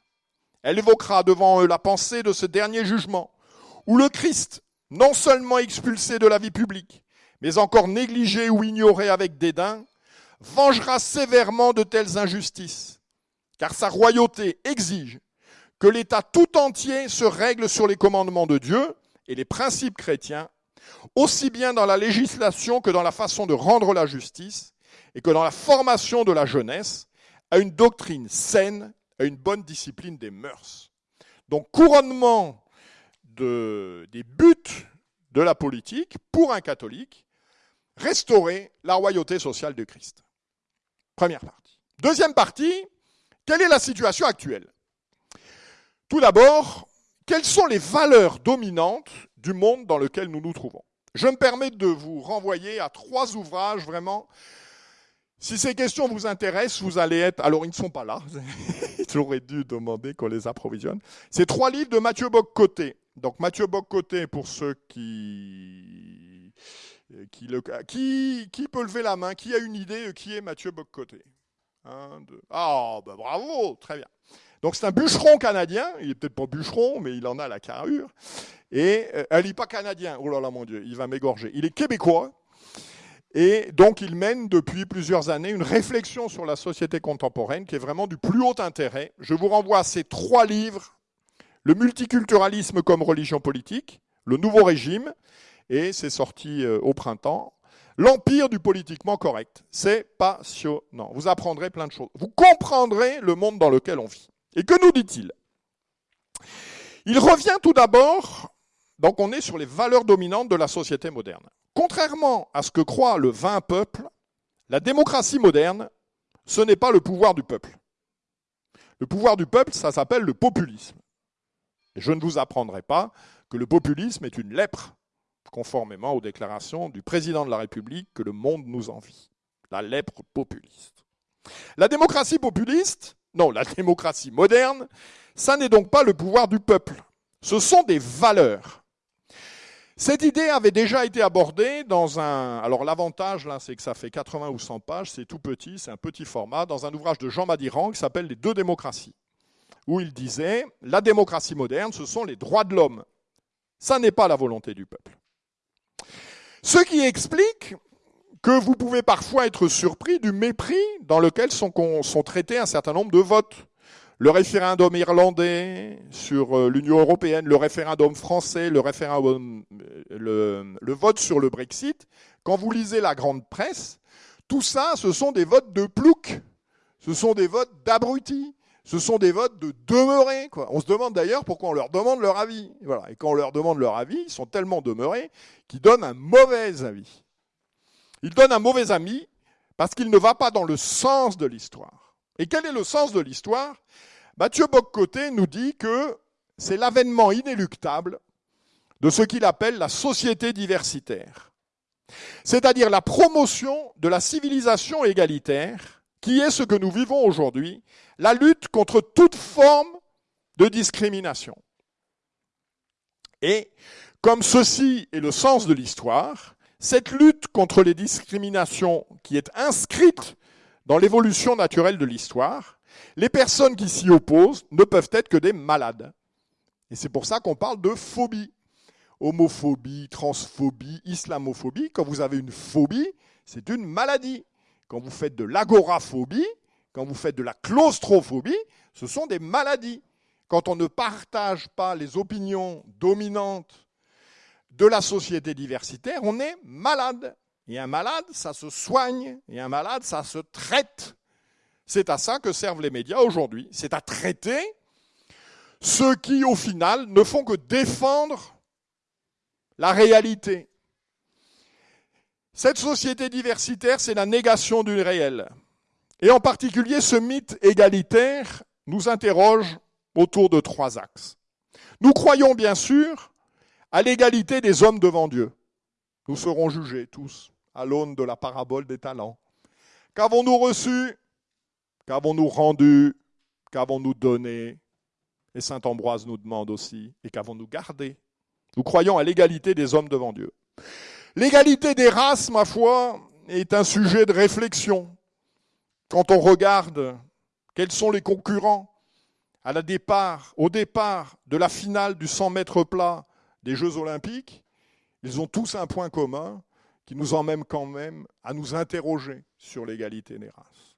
Elle évoquera devant eux la pensée de ce dernier jugement, où le Christ, non seulement expulsé de la vie publique, mais encore négligé ou ignoré avec dédain, vengera sévèrement de telles injustices, car sa royauté exige que l'État tout entier se règle sur les commandements de Dieu et les principes chrétiens, aussi bien dans la législation que dans la façon de rendre la justice, et que dans la formation de la jeunesse, à une doctrine saine, à une bonne discipline des mœurs. Donc couronnement de, des buts de la politique pour un catholique, restaurer la royauté sociale de Christ. Première partie. Deuxième partie, quelle est la situation actuelle? Tout d'abord, quelles sont les valeurs dominantes du monde dans lequel nous nous trouvons? Je me permets de vous renvoyer à trois ouvrages vraiment. Si ces questions vous intéressent, vous allez être... Alors, ils ne sont pas là. [LAUGHS] J'aurais dû demander qu'on les approvisionne. C'est trois livres de Mathieu Boccoté. Donc, Mathieu Boccoté, pour ceux qui... Qui, qui... peut lever la main Qui a une idée Qui est Mathieu Boccoté Un, deux... Ah, ben bravo Très bien. Donc c'est un bûcheron canadien, il est peut-être pas bûcheron, mais il en a la carrure. Et euh, elle n'est pas canadien, oh là là mon Dieu, il va m'égorger. Il est québécois, et donc il mène depuis plusieurs années une réflexion sur la société contemporaine qui est vraiment du plus haut intérêt. Je vous renvoie à ces trois livres, Le multiculturalisme comme religion politique, Le nouveau régime, et c'est sorti euh, au printemps, L'empire du politiquement correct. C'est passionnant. Vous apprendrez plein de choses. Vous comprendrez le monde dans lequel on vit. Et que nous dit-il? Il revient tout d'abord, donc on est sur les valeurs dominantes de la société moderne. Contrairement à ce que croit le vain peuple, la démocratie moderne, ce n'est pas le pouvoir du peuple. Le pouvoir du peuple, ça s'appelle le populisme. Je ne vous apprendrai pas que le populisme est une lèpre, conformément aux déclarations du président de la République que le monde nous envie. La lèpre populiste. La démocratie populiste, non, la démocratie moderne, ça n'est donc pas le pouvoir du peuple. Ce sont des valeurs. Cette idée avait déjà été abordée dans un... Alors l'avantage, là, c'est que ça fait 80 ou 100 pages, c'est tout petit, c'est un petit format, dans un ouvrage de Jean Madiran qui s'appelle Les deux démocraties, où il disait, la démocratie moderne, ce sont les droits de l'homme. Ça n'est pas la volonté du peuple. Ce qui explique que vous pouvez parfois être surpris du mépris dans lequel sont, sont traités un certain nombre de votes. Le référendum irlandais sur euh, l'Union européenne, le référendum français, le référendum, euh, vote sur le Brexit, quand vous lisez la grande presse, tout ça, ce sont des votes de plouc, ce sont des votes d'abrutis, ce sont des votes de demeurés. On se demande d'ailleurs pourquoi on leur demande leur avis. Et quand on leur demande leur avis, ils sont tellement demeurés qu'ils donnent un mauvais avis. Il donne un mauvais ami parce qu'il ne va pas dans le sens de l'histoire. Et quel est le sens de l'histoire? Mathieu Boccoté nous dit que c'est l'avènement inéluctable de ce qu'il appelle la société diversitaire, c'est-à-dire la promotion de la civilisation égalitaire, qui est ce que nous vivons aujourd'hui, la lutte contre toute forme de discrimination. Et comme ceci est le sens de l'histoire, cette lutte contre les discriminations qui est inscrite dans l'évolution naturelle de l'histoire, les personnes qui s'y opposent ne peuvent être que des malades. Et c'est pour ça qu'on parle de phobie. Homophobie, transphobie, islamophobie. Quand vous avez une phobie, c'est une maladie. Quand vous faites de l'agoraphobie, quand vous faites de la claustrophobie, ce sont des maladies. Quand on ne partage pas les opinions dominantes de la société diversitaire, on est malade. Et un malade, ça se soigne, et un malade, ça se traite. C'est à ça que servent les médias aujourd'hui. C'est à traiter ceux qui, au final, ne font que défendre la réalité. Cette société diversitaire, c'est la négation du réel. Et en particulier, ce mythe égalitaire nous interroge autour de trois axes. Nous croyons bien sûr à l'égalité des hommes devant Dieu. Nous serons jugés tous à l'aune de la parabole des talents. Qu'avons-nous reçu? Qu'avons-nous rendu? Qu'avons-nous donné? Et Saint Ambroise nous demande aussi, et qu'avons-nous gardé? Nous croyons à l'égalité des hommes devant Dieu. L'égalité des races, ma foi, est un sujet de réflexion. Quand on regarde quels sont les concurrents à la départ, au départ de la finale du 100 mètres plat des Jeux olympiques, ils ont tous un point commun qui nous emmène quand même à nous interroger sur l'égalité des races.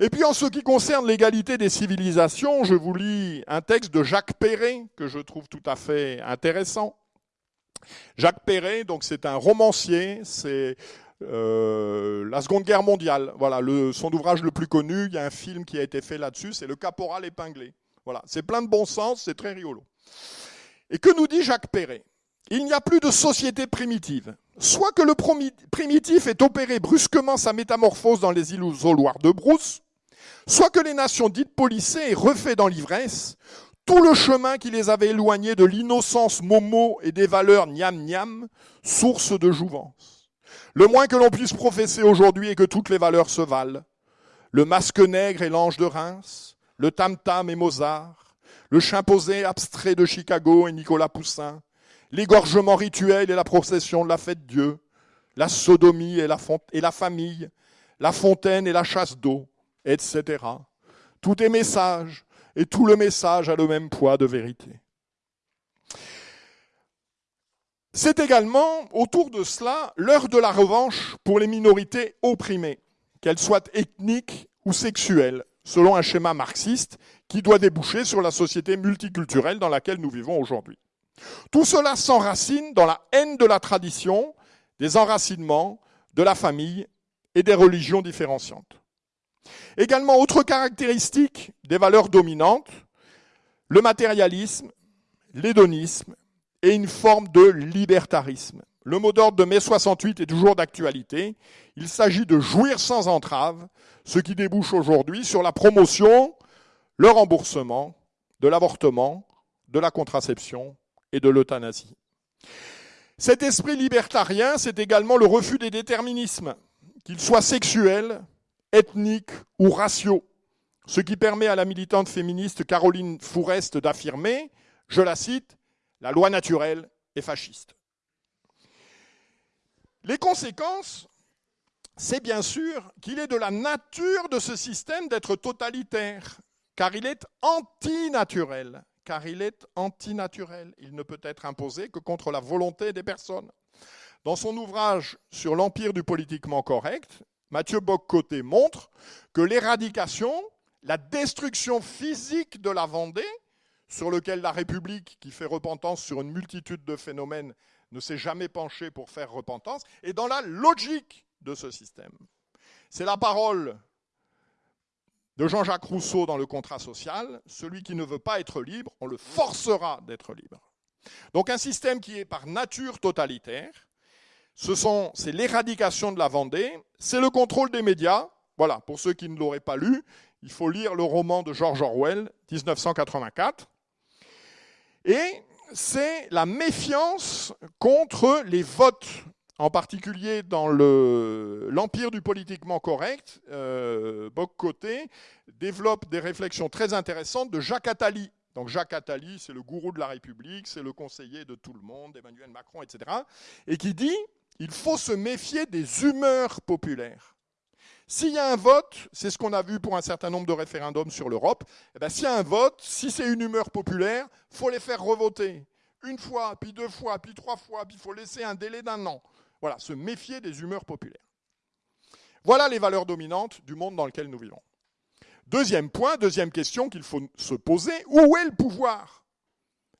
Et puis en ce qui concerne l'égalité des civilisations, je vous lis un texte de Jacques Perret que je trouve tout à fait intéressant. Jacques Perret, donc c'est un romancier, c'est euh, la Seconde Guerre mondiale. Voilà, son ouvrage le plus connu, il y a un film qui a été fait là-dessus, c'est Le Caporal épinglé. Voilà, c'est plein de bon sens, c'est très rigolo. Et que nous dit Jacques Perret? Il n'y a plus de société primitive. Soit que le primitif ait opéré brusquement sa métamorphose dans les isoloirs de Brousse, soit que les nations dites polissées aient refait dans l'ivresse tout le chemin qui les avait éloignés de l'innocence momo et des valeurs niam niam, source de jouvence. Le moins que l'on puisse professer aujourd'hui est que toutes les valeurs se valent. Le masque nègre et l'ange de Reims, le tam-tam et Mozart, le chimposé abstrait de Chicago et Nicolas Poussin, l'égorgement rituel et la procession de la fête Dieu, la sodomie et la, et la famille, la fontaine et la chasse d'eau, etc. Tout est message, et tout le message a le même poids de vérité. C'est également, autour de cela, l'heure de la revanche pour les minorités opprimées, qu'elles soient ethniques ou sexuelles, selon un schéma marxiste qui doit déboucher sur la société multiculturelle dans laquelle nous vivons aujourd'hui. Tout cela s'enracine dans la haine de la tradition, des enracinements, de la famille et des religions différenciantes. Également, autre caractéristique des valeurs dominantes, le matérialisme, l'hédonisme et une forme de libertarisme. Le mot d'ordre de mai 68 est toujours d'actualité. Il s'agit de jouir sans entrave, ce qui débouche aujourd'hui sur la promotion, le remboursement de l'avortement, de la contraception et de l'euthanasie. Cet esprit libertarien, c'est également le refus des déterminismes, qu'ils soient sexuels, ethniques ou raciaux, ce qui permet à la militante féministe Caroline Fourest d'affirmer, je la cite, la loi naturelle est fasciste. Les conséquences, c'est bien sûr qu'il est de la nature de ce système d'être totalitaire, car il est antinaturel car il est antinaturel. Il ne peut être imposé que contre la volonté des personnes. Dans son ouvrage sur l'empire du politiquement correct, Mathieu Boccoté montre que l'éradication, la destruction physique de la Vendée, sur lequel la République, qui fait repentance sur une multitude de phénomènes, ne s'est jamais penchée pour faire repentance, est dans la logique de ce système. C'est la parole de Jean-Jacques Rousseau dans le contrat social, celui qui ne veut pas être libre, on le forcera d'être libre. Donc un système qui est par nature totalitaire, c'est l'éradication de la Vendée, c'est le contrôle des médias. Voilà, pour ceux qui ne l'auraient pas lu, il faut lire le roman de George Orwell, 1984. Et c'est la méfiance contre les votes en particulier dans l'empire du politiquement correct, euh, Boc-Côté développe des réflexions très intéressantes de Jacques Attali. Donc Jacques Attali, c'est le gourou de la République, c'est le conseiller de tout le monde, Emmanuel Macron, etc. Et qui dit il faut se méfier des humeurs populaires. S'il y a un vote, c'est ce qu'on a vu pour un certain nombre de référendums sur l'Europe, eh ben, s'il y a un vote, si c'est une humeur populaire, faut les faire revoter. Une fois, puis deux fois, puis trois fois, puis il faut laisser un délai d'un an. Voilà, se méfier des humeurs populaires. Voilà les valeurs dominantes du monde dans lequel nous vivons. Deuxième point, deuxième question qu'il faut se poser, où est le pouvoir?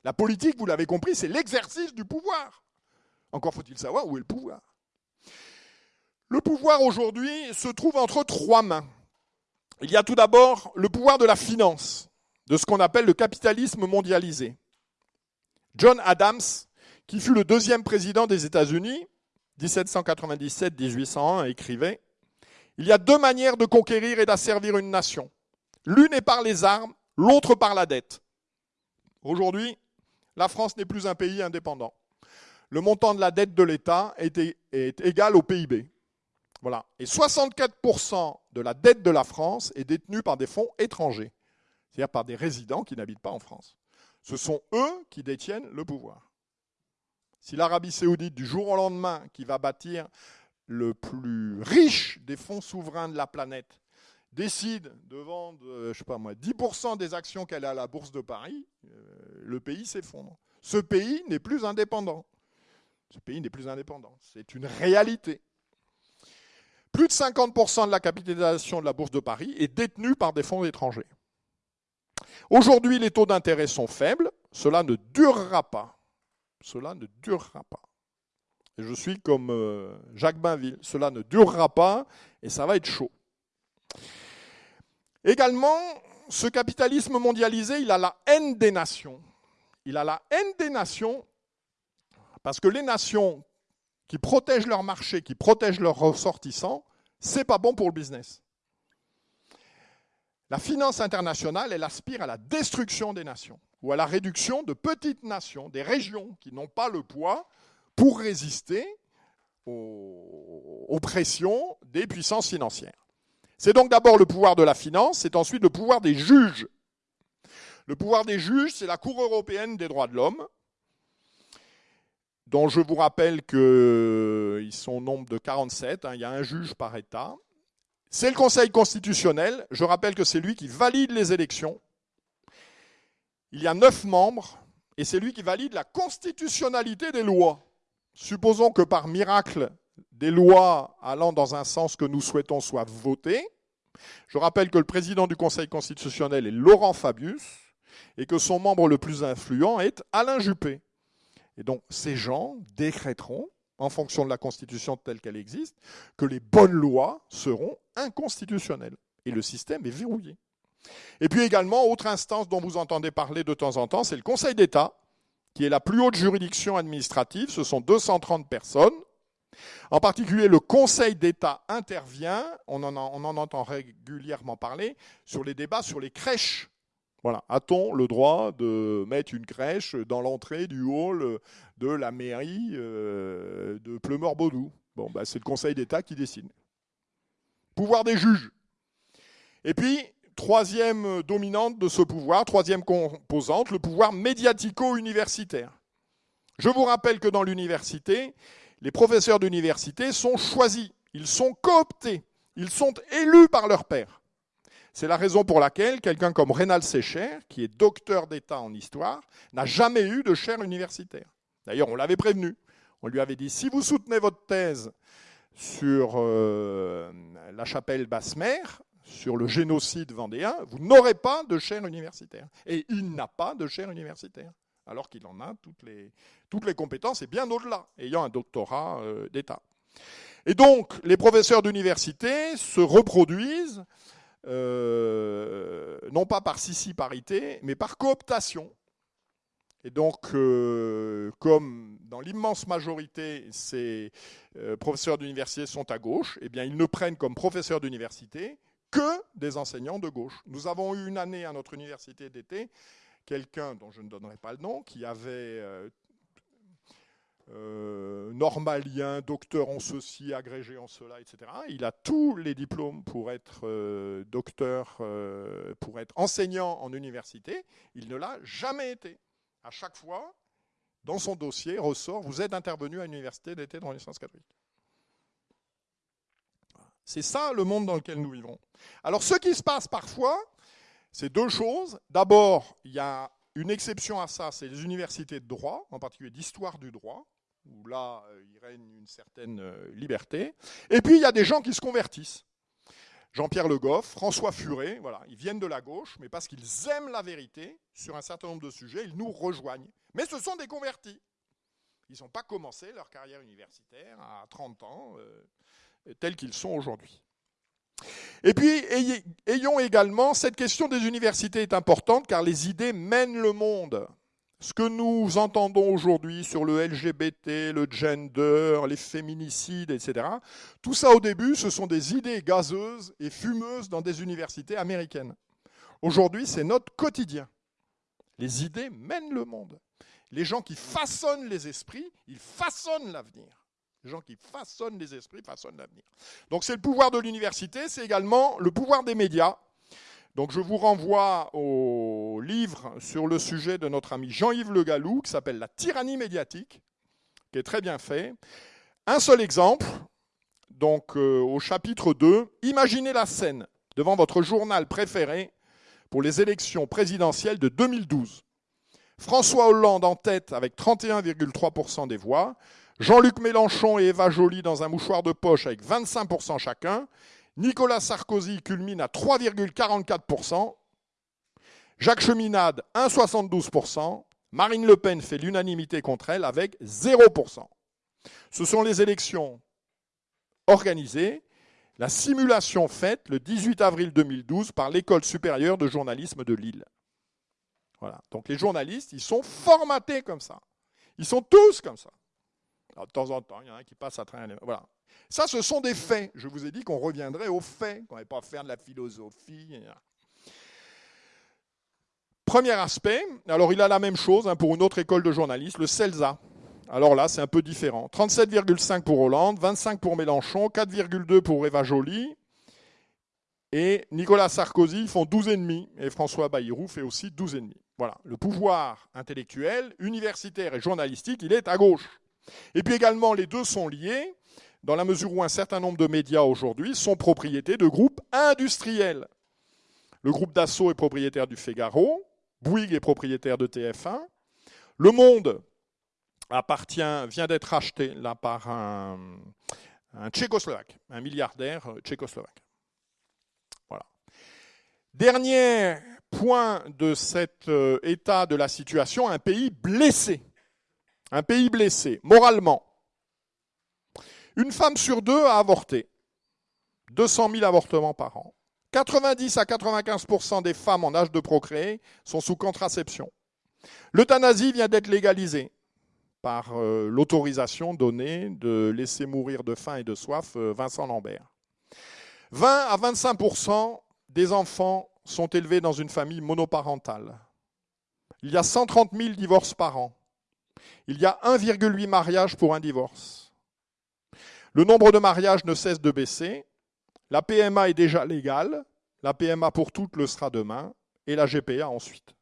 La politique, vous l'avez compris, c'est l'exercice du pouvoir. Encore faut-il savoir où est le pouvoir. Le pouvoir aujourd'hui se trouve entre trois mains. Il y a tout d'abord le pouvoir de la finance, de ce qu'on appelle le capitalisme mondialisé. John Adams qui fut le deuxième président des États-Unis, 1797-1801, écrivait Il y a deux manières de conquérir et d'asservir une nation. L'une est par les armes, l'autre par la dette. Aujourd'hui, la France n'est plus un pays indépendant. Le montant de la dette de l'État est, égal au PIB. Voilà. Et 64% de la dette de la France est détenue par des fonds étrangers, c'est-à-dire par des résidents qui n'habitent pas en France. Ce sont eux qui détiennent le pouvoir. Si l'Arabie saoudite, du jour au lendemain, qui va bâtir le plus riche des fonds souverains de la planète, décide de vendre, euh, je sais pas moi, 10% des actions qu'elle a à la bourse de Paris, euh, le pays s'effondre. Ce pays n'est plus indépendant. Ce pays n'est plus indépendant. C'est une réalité. Plus de 50% de la capitalisation de la bourse de Paris est détenue par des fonds étrangers. Aujourd'hui, les taux d'intérêt sont faibles. Cela ne durera pas. Cela ne durera pas. Et je suis comme euh, Jacques Bainville. Cela ne durera pas et ça va être chaud. Également, ce capitalisme mondialisé, il a la haine des nations. Il a la haine des nations parce que les nations qui protègent leur marché, qui protègent leurs ressortissants, c'est pas bon pour le business. La finance internationale, elle aspire à la destruction des nations ou à la réduction de petites nations, des régions qui n'ont pas le poids pour résister aux, pressions des puissances financières. C'est donc d'abord le pouvoir de la finance, c'est ensuite le pouvoir des juges. Le pouvoir des juges, c'est la Cour européenne des droits de l'homme, dont je vous rappelle qu'ils sont au nombre de 47, hein, il y a un juge par État. C'est le Conseil constitutionnel, je rappelle que c'est lui qui valide les élections. Il y a neuf membres, et c'est lui qui valide la constitutionnalité des lois. Supposons que par miracle, des lois allant dans un sens que nous souhaitons soient votées. Je rappelle que le président du Conseil constitutionnel est Laurent Fabius et que son membre le plus influent est Alain Juppé. Et donc ces gens décréteront, en fonction de la Constitution telle qu'elle existe, que les bonnes lois seront inconstitutionnelles. Et le système est verrouillé. Et puis également, autre instance dont vous entendez parler de temps en temps, c'est le Conseil d'État, qui est la plus haute juridiction administrative. Ce sont 230 personnes en particulier, le Conseil d'État intervient, on en, entend régulièrement parler, sur les débats sur les crèches. Voilà. A-t-on le droit de mettre une crèche dans l'entrée du hall de la mairie euh, de Pleumeur-Baudou Bon, bah, c'est le Conseil d'État qui décide. Pouvoir des juges. Et puis, troisième dominante de ce pouvoir, troisième composante, le pouvoir médiatico-universitaire. Je vous rappelle que dans l'université, les professeurs d'université sont choisis, ils sont cooptés, ils sont élus par leur père. C'est la raison pour laquelle quelqu'un comme Rénal Sécher, qui est docteur d'État en histoire, n'a jamais eu de chaire universitaire. D'ailleurs, on l'avait prévenu. On lui avait dit, si vous soutenez votre thèse sur euh, la chapelle basse-mère, sur le génocide vendéen, vous n'aurez pas de chaire universitaire. Et il n'a pas de chaire universitaire alors qu'il en a toutes les, toutes les compétences et bien au-delà, ayant un doctorat euh, d'État. Et donc, les professeurs d'université se reproduisent, euh, non pas par sissi-parité, mais par cooptation. Et donc, euh, comme dans l'immense majorité, ces professeurs d'université sont à gauche, eh bien, ils ne prennent comme professeurs d'université que des enseignants de gauche. Nous avons eu une année à notre université d'été quelqu'un dont je ne donnerai pas le nom, qui avait euh, euh, normalien, docteur en ceci, agrégé en cela, etc. Il a tous les diplômes pour être euh, docteur, pour être enseignant en université. Il ne l'a jamais été. À chaque fois, dans son dossier, ressort, vous êtes intervenu à l'université d'été de Renaissance catholique. C'est ça le monde dans lequel nous vivons. Alors ce qui se passe parfois, c'est deux choses. D'abord, il y a une exception à ça, c'est les universités de droit, en particulier d'histoire du droit, où là, euh, il règne une certaine euh, liberté. Et puis, il y a des gens qui se convertissent. Jean-Pierre Le Goff, François Furet, voilà, ils viennent de la gauche, mais parce qu'ils aiment la vérité sur un certain nombre de sujets, ils nous rejoignent. Mais ce sont des convertis. Ils n'ont pas commencé leur carrière universitaire à 30 ans, euh, tels qu'ils sont aujourd'hui. Et puis, ayons également, cette question des universités est importante car les idées mènent le monde. ce que nous entendons aujourd'hui sur le LGBT, le gender, les féminicides, etc., tout ça au début, ce sont des idées gazeuses et fumeuses dans des universités américaines. Aujourd'hui, c'est notre quotidien. Les idées mènent le monde. Les gens qui façonnent les esprits, ils façonnent l'avenir. Les gens qui façonnent les esprits façonnent l'avenir. Donc c'est le pouvoir de l'université, c'est également le pouvoir des médias donc je vous renvoie au livre sur le sujet de notre ami Jean-Yves Le Gallou, qui s'appelle La tyrannie médiatique, qui est très bien fait. Un seul exemple, donc euh, au chapitre 2, imaginez la scène devant votre journal préféré pour les élections présidentielles de 2012. François Hollande en tête avec 31,3% des voix, Jean-Luc Mélenchon et Eva Joly dans un mouchoir de poche avec 25% chacun, Nicolas Sarkozy culmine à 3,44%. Jacques Cheminade, 1,72%. Marine Le Pen fait l'unanimité contre elle avec 0%. Ce sont les élections organisées, la simulation faite le 18 avril 2012 par l'École supérieure de journalisme de Lille. Voilà. Donc les journalistes, ils sont formatés comme ça. Ils sont tous comme ça. De temps en temps, il y en a un qui passe à travers. Voilà. Ça, ce sont des faits. Je vous ai dit qu'on reviendrait aux faits, qu'on n'allait pas faire de la philosophie. Premier aspect, alors il a la même chose hein, pour une autre école de journalistes, le CELSA. Alors là, c'est un peu différent. 37,5 pour Hollande, 25 pour Mélenchon, 4,2 pour Eva Joly. Et Nicolas Sarkozy font 12,5 et François Bayrou fait aussi 12,5. Voilà, le pouvoir intellectuel, universitaire et journalistique, il est à gauche. Et puis également, les deux sont liés dans la mesure où un certain nombre de médias aujourd'hui sont propriétés de groupes industriels. Le groupe Dassault est propriétaire du Figaro, Bouygues est propriétaire de TF1, Le Monde appartient, vient d'être acheté là par un, un tchécoslovaque, un milliardaire tchécoslovaque. Voilà. Dernier point de cet euh, état de la situation, un pays blessé. Un pays blessé, moralement, une femme sur deux a avorté. 200 000 avortements par an. 90 à 95% des femmes en âge de procréer sont sous contraception. L'euthanasie vient d'être légalisée par euh, l'autorisation donnée de laisser mourir de faim et de soif euh, Vincent Lambert. 20 à 25% des enfants sont élevés dans une famille monoparentale. Il y a 130 000 divorces par an. Il y a 1,8 mariage pour un divorce. Le nombre de mariages ne cesse de baisser. La PMA est déjà légale. La PMA pour toutes le sera demain. Et la GPA ensuite.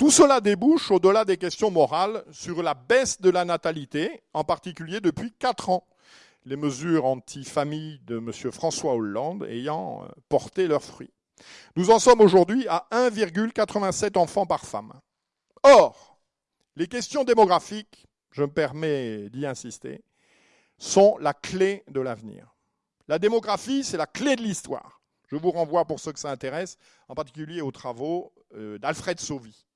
Tout cela débouche, au-delà des questions morales, sur la baisse de la natalité, en particulier depuis 4 ans. Les mesures anti-famille de M. François Hollande ayant euh, porté leurs fruits. Nous en sommes aujourd'hui à 1,87 enfants par femme. Or, les questions démographiques, je me permets d'y insister, sont la clé de l'avenir. La démographie, c'est la clé de l'histoire. Je vous renvoie pour ceux que ça intéresse, en particulier aux travaux euh, d'Alfred Sauvy.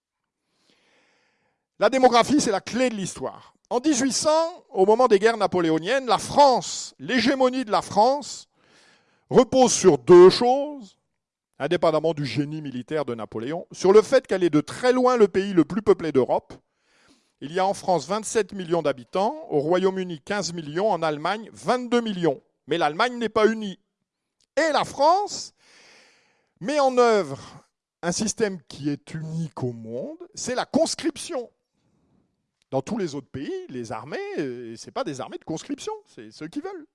La démographie, c'est la clé de l'histoire. En 1800, au moment des guerres napoléoniennes, la France, l'hégémonie de la France, repose sur deux choses, indépendamment du génie militaire de Napoléon, sur le fait qu'elle est de très loin le pays le plus peuplé d'Europe, il y a en France 27 millions d'habitants, au Royaume-Uni 15 millions, en Allemagne 22 millions. Mais l'Allemagne n'est pas unie. Et la France met en œuvre un système qui est unique au monde, c'est la conscription. Dans tous les autres pays, les armées, euh, ce n'est pas des armées de conscription, c'est ceux qui veulent.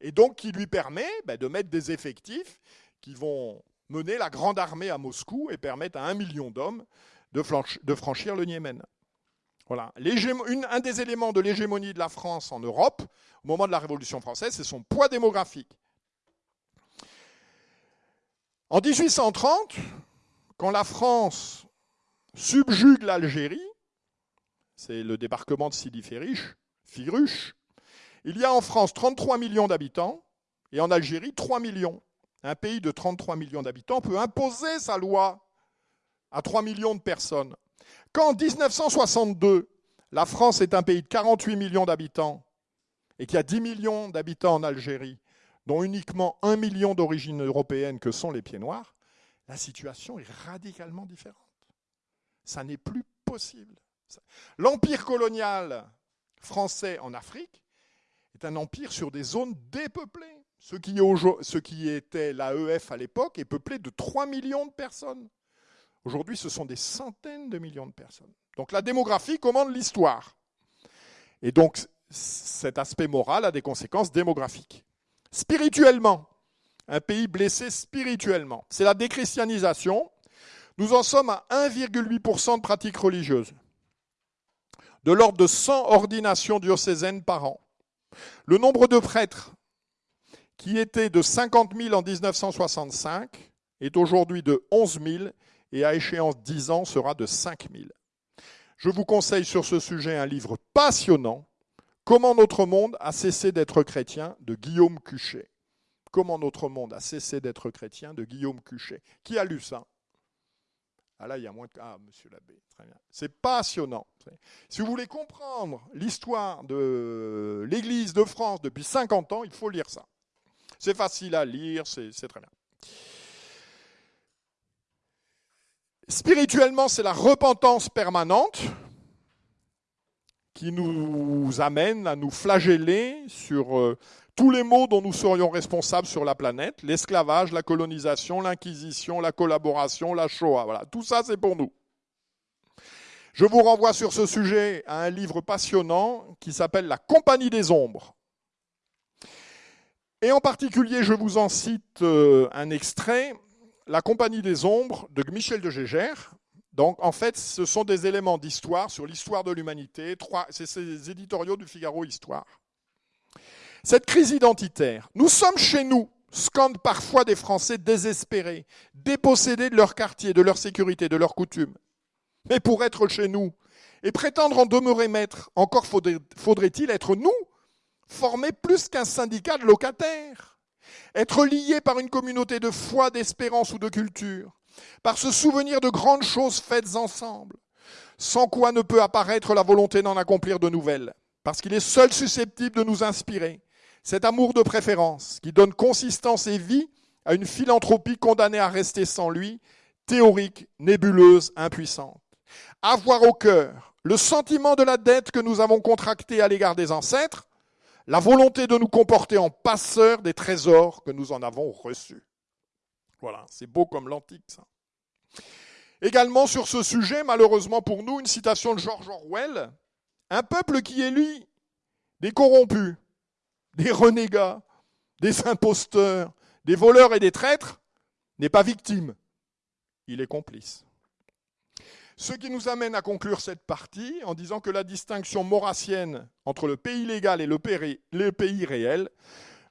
Et donc qui lui permet ben, de mettre des effectifs qui vont mener la grande armée à Moscou et permettre à un million d'hommes de, franchir le Niémen. Voilà. un des éléments de l'hégémonie de la France en Europe, au moment de la Révolution française, c'est son poids démographique. En 1830, quand la France subjugue l'Algérie, c'est le débarquement de Sidi Firuche, il y a en France 33 millions d'habitants et en Algérie 3 millions. Un pays de 33 millions d'habitants peut imposer sa loi à 3 millions de personnes. Quand en 1962, la France est un pays de 48 millions d'habitants et qu'il y a 10 millions d'habitants en Algérie, dont uniquement 1 million d'origine européenne que sont les pieds noirs, la situation est radicalement différente. Ça n'est plus possible. L'empire colonial français en Afrique est un empire sur des zones dépeuplées. Ce qui, ce qui était l'AEF à l'époque est peuplé de 3 millions de personnes. Aujourd'hui, ce sont des centaines de millions de personnes. Donc la démographie commande l'histoire. Et donc cet aspect moral a des conséquences démographiques. Spirituellement, un pays blessé spirituellement, c'est la déchristianisation. Nous en sommes à 1,8% de pratiques religieuses, de l'ordre de 100 ordinations diocésaines par an. Le nombre de prêtres qui était de 50 000 en 1965 est aujourd'hui de 11 000 et à échéance 10 ans sera de 5 000. Je vous conseille sur ce sujet un livre passionnant, Comment notre monde a cessé d'être chrétien de Guillaume Cuchet. Comment notre monde a cessé d'être chrétien de Guillaume Cuchet. Qui a lu ça? Ah là, il y a moins de... Ah, monsieur l'abbé, très bien. C'est passionnant. Si vous voulez comprendre l'histoire de l'Église de France depuis 50 ans, il faut lire ça. C'est facile à lire, c'est très bien. Spirituellement, c'est la repentance permanente qui nous amène à nous flageller sur euh, tous les maux dont nous serions responsables sur la planète, l'esclavage, la colonisation, l'inquisition, la collaboration, la Shoah. Voilà, tout ça c'est pour nous. Je vous renvoie sur ce sujet à un livre passionnant qui s'appelle La Compagnie des Ombres. Et en particulier, je vous en cite euh, un extrait, La Compagnie des Ombres de Michel de Gégère. Donc en fait, ce sont des éléments d'histoire sur l'histoire de l'humanité. C'est ces éditoriaux du Figaro Histoire. Cette crise identitaire, nous sommes chez nous, scandent parfois des Français désespérés, dépossédés de leur quartier, de leur sécurité, de leurs coutumes. Mais pour être chez nous et prétendre en demeurer maître, encore faudrait-il être nous former plus qu'un syndicat de locataires, être lié par une communauté de foi, d'espérance ou de culture, par ce souvenir de grandes choses faites ensemble, sans quoi ne peut apparaître la volonté d'en accomplir de nouvelles, parce qu'il est seul susceptible de nous inspirer, cet amour de préférence qui donne consistance et vie à une philanthropie condamnée à rester sans lui, théorique, nébuleuse, impuissante. Avoir au cœur le sentiment de la dette que nous avons contractée à l'égard des ancêtres, la volonté de nous comporter en passeurs des trésors que nous en avons reçus. Voilà, c'est beau comme l'antique, ça. Également sur ce sujet, malheureusement pour nous, une citation de George Orwell. Un peuple qui lui, des corrompus, des renégats, des imposteurs, des voleurs et des traîtres, n'est pas victime, il est complice. Ce qui nous amène à conclure cette partie en disant que la distinction maurassienne entre le pays légal et le pays réel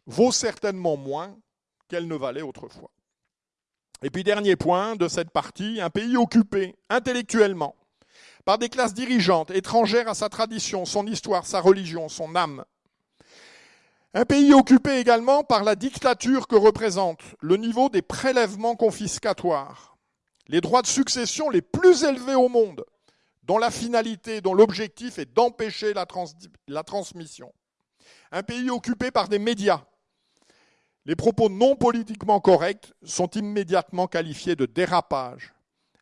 vaut certainement moins qu'elle ne valait autrefois. Et puis dernier point de cette partie, un pays occupé intellectuellement par des classes dirigeantes étrangères à sa tradition, son histoire, sa religion, son âme. Un pays occupé également par la dictature que représente le niveau des prélèvements confiscatoires les droits de succession les plus élevés au monde, dont la finalité, dont l'objectif est d'empêcher la, transmission. Un pays occupé par des médias. Les propos non politiquement corrects sont immédiatement qualifiés de dérapage.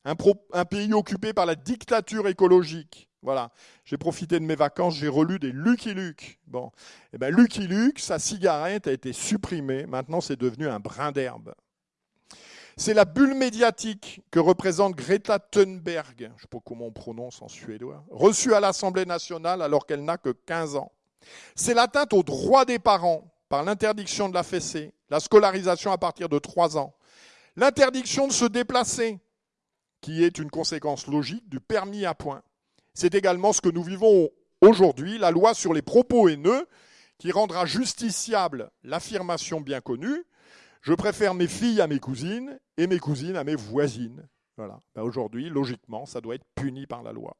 Un, un, pays occupé par la dictature écologique. Voilà, j'ai profité de mes vacances, j'ai relu des Lucky Luke. Bon, eh ben Lucky Luke, sa cigarette a été supprimée. Maintenant, c'est devenu un brin d'herbe. C'est la bulle médiatique que représente Greta Thunberg, je ne sais pas comment on prononce en suédois, reçue à l'Assemblée nationale alors qu'elle n'a que 15 ans. C'est l'atteinte aux droits des parents par l'interdiction de la fessée, la scolarisation à partir de 3 ans, l'interdiction de se déplacer, qui est une conséquence logique du permis à point. C'est également ce que nous vivons aujourd'hui, la loi sur les propos haineux, qui rendra justiciable l'affirmation bien connue je préfère mes filles à mes cousines et mes cousines à mes voisines. Voilà. Ben, aujourd'hui, logiquement, ça doit être puni par la loi.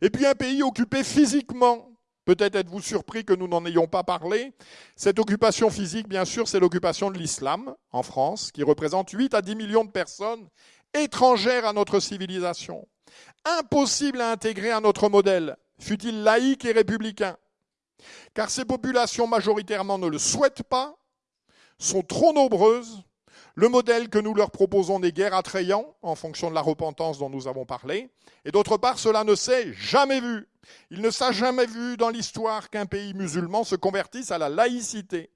Et puis un pays occupé physiquement. Peut-être êtes-vous surpris que nous n'en ayons pas parlé. Cette occupation physique, bien sûr, c'est l'occupation de l'islam en France, qui représente 8 à 10 millions de personnes étrangères à notre civilisation. Impossible à intégrer à notre modèle, fut-il laïque et républicain. Car ces populations majoritairement ne le souhaitent pas sont trop nombreuses, Le modèle que nous leur proposons n'est guère attrayant en fonction de la repentance dont nous avons parlé. Et d'autre part, cela ne s'est jamais vu. Il ne s'est jamais vu dans l'histoire qu'un pays musulman se convertisse à la laïcité.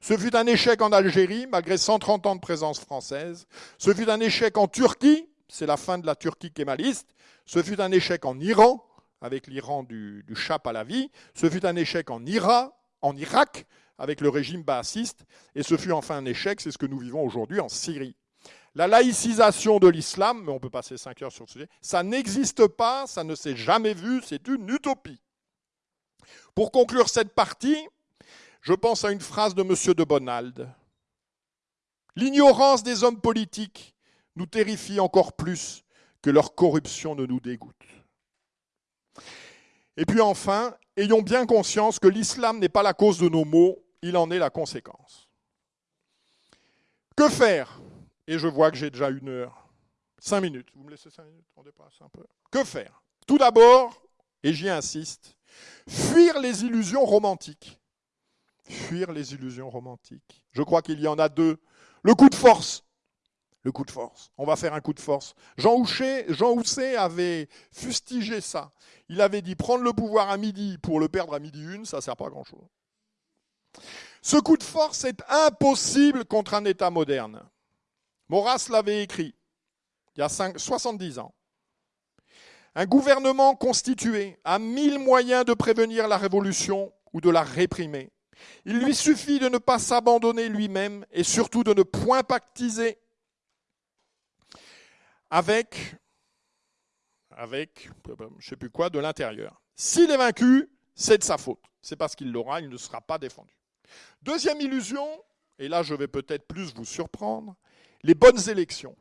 Ce fut un échec en Algérie, malgré 130 ans de présence française. Ce fut un échec en Turquie, c'est la fin de la Turquie kémaliste. Ce fut un échec en Iran, avec l'Iran du, du Shah Pahlavi. Ce fut un échec en, Ira, en Irak, avec le régime baassiste, et ce fut enfin un échec, c'est ce que nous vivons aujourd'hui en Syrie. La laïcisation de l'islam, mais on peut passer cinq heures sur ce sujet, ça n'existe pas, ça ne s'est jamais vu, c'est une utopie. Pour conclure cette partie, je pense à une phrase de M. de Bonald. L'ignorance des hommes politiques nous terrifie encore plus que leur corruption ne nous dégoûte. Et puis enfin, ayons bien conscience que l'islam n'est pas la cause de nos maux, il en est la conséquence. Que faire? Et je vois que j'ai déjà une heure. Cinq minutes. Vous me laissez cinq minutes? On dépasse un peu. Que faire? Tout d'abord, et j'y insiste, fuir les illusions romantiques. Fuir les illusions romantiques. Je crois qu'il y en a deux. Le coup de force. Le coup de force. On va faire un coup de force. Jean Housset, Jean avait fustigé ça. Il avait dit prendre le pouvoir à midi pour le perdre à midi une, ça ne sert pas à grand-chose. Ce coup de force est impossible contre un État moderne. Maurras l'avait écrit il y a 70 ans. Un gouvernement constitué a mille moyens de prévenir la révolution ou de la réprimer. Il lui suffit de ne pas s'abandonner lui-même et surtout de ne point pactiser avec, avec je ne sais plus quoi, de l'intérieur. S'il est vaincu, c'est de sa faute. C'est parce qu'il l'aura, il ne sera pas défendu. Deuxième illusion, et là je vais peut-être plus vous surprendre, les bonnes élections.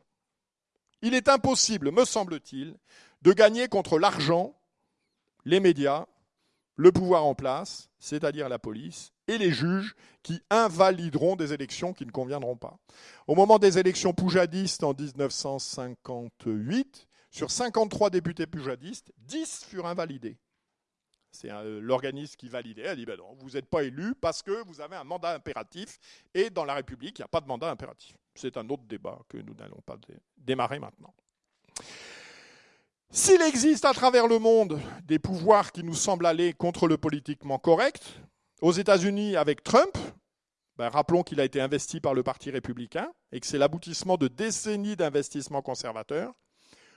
Il est impossible, me semble-t-il, de gagner contre l'argent, les médias, le pouvoir en place, c'est-à-dire la police, et les juges qui invalideront des élections qui ne conviendront pas. Au moment des élections poujadistes en 1958, sur 53 députés poujadistes, 10 furent invalidés. C'est l'organisme qui validait, a dit ben vous n'êtes pas élu parce que vous avez un mandat impératif et dans la République, il n'y a pas de mandat impératif. C'est un autre débat que nous n'allons pas démarrer maintenant. S'il existe à travers le monde des pouvoirs qui nous semblent aller contre le politiquement correct, aux États-Unis avec Trump, ben rappelons qu'il a été investi par le Parti républicain et que c'est l'aboutissement de décennies d'investissements conservateurs.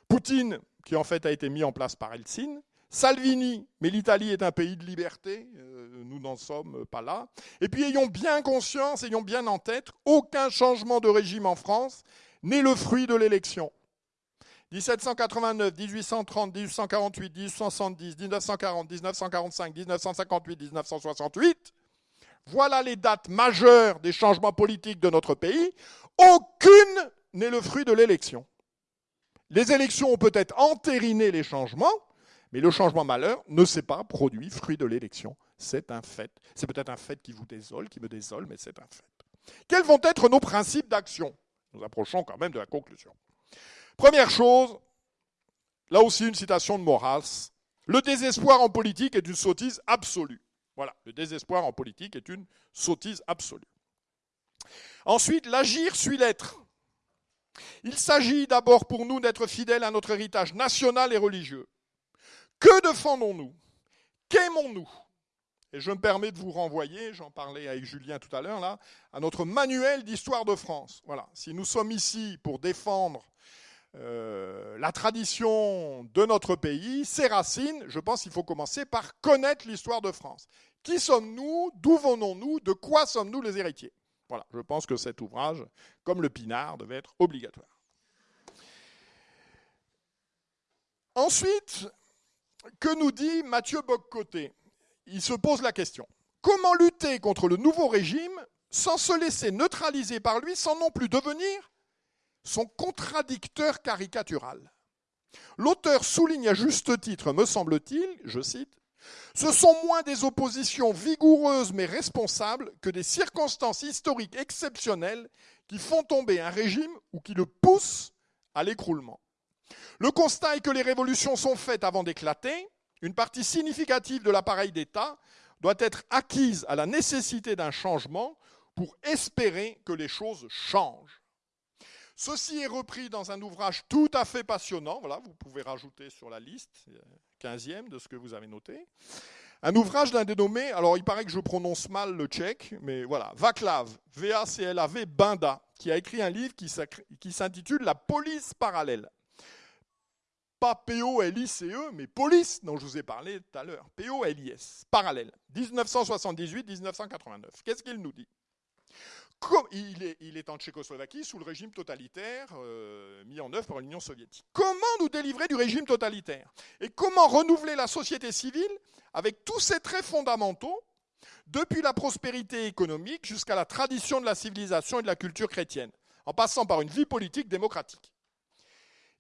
Poutine, qui en fait a été mis en place par Helsinki, Salvini, mais l'Italie est un pays de liberté, euh, nous n'en sommes pas là. Et puis ayons bien conscience, ayons bien en tête, aucun changement de régime en France n'est le fruit de l'élection. 1789, 1830, 1848, 1870, 1940, 1945, 1958, 1968, voilà les dates majeures des changements politiques de notre pays. Aucune n'est le fruit de l'élection. Les élections ont peut-être entériné les changements, mais le changement malheur ne s'est pas produit fruit de l'élection. C'est un fait. C'est peut-être un fait qui vous désole, qui me désole, mais c'est un fait. Quels vont être nos principes d'action? Nous approchons quand même de la conclusion. Première chose, là aussi une citation de Maurras, le désespoir en politique est une sottise absolue. Voilà, le désespoir en politique est une sottise absolue. Ensuite, l'agir suit l'être. Il s'agit d'abord pour nous d'être fidèles à notre héritage national et religieux. Que défendons-nous? Qu'aimons-nous? Et je me permets de vous renvoyer, j'en parlais avec Julien tout à l'heure, là, à notre manuel d'histoire de France. Voilà. Si nous sommes ici pour défendre euh, la tradition de notre pays, ses racines, je pense qu'il faut commencer par connaître l'histoire de France. Qui sommes-nous? D'où venons-nous? De quoi sommes-nous les héritiers? Voilà, je pense que cet ouvrage, comme le Pinard, devait être obligatoire. Ensuite, que nous dit Mathieu Boccoté? Il se pose la question. Comment lutter contre le nouveau régime sans se laisser neutraliser par lui, sans non plus devenir son contradicteur caricatural L'auteur souligne à juste titre, me semble-t-il, je cite, Ce sont moins des oppositions vigoureuses mais responsables que des circonstances historiques exceptionnelles qui font tomber un régime ou qui le poussent à l'écroulement. Le constat est que les révolutions sont faites avant d'éclater. Une partie significative de l'appareil d'État doit être acquise à la nécessité d'un changement pour espérer que les choses changent. Ceci est repris dans un ouvrage tout à fait passionnant, voilà, vous pouvez rajouter sur la liste, 15e de ce que vous avez noté. Un ouvrage d'un dénommé, alors il paraît que je prononce mal le tchèque, mais voilà, Vaclav, V-A-C-L-A-V, Binda, qui a écrit un livre qui s'intitule La police parallèle. Pas P-O-L-I-C-E, mais police, dont je vous ai parlé tout à l'heure. P-O-L-I-S, parallèle. 1978-1989. Qu'est-ce qu'il nous dit? Il, est, en Tchécoslovaquie sous le régime totalitaire euh, mis en œuvre par l'Union soviétique. Comment nous délivrer du régime totalitaire? Et comment renouveler la société civile avec tous ses traits fondamentaux, depuis la prospérité économique jusqu'à la tradition de la civilisation et de la culture chrétienne, en passant par une vie politique démocratique?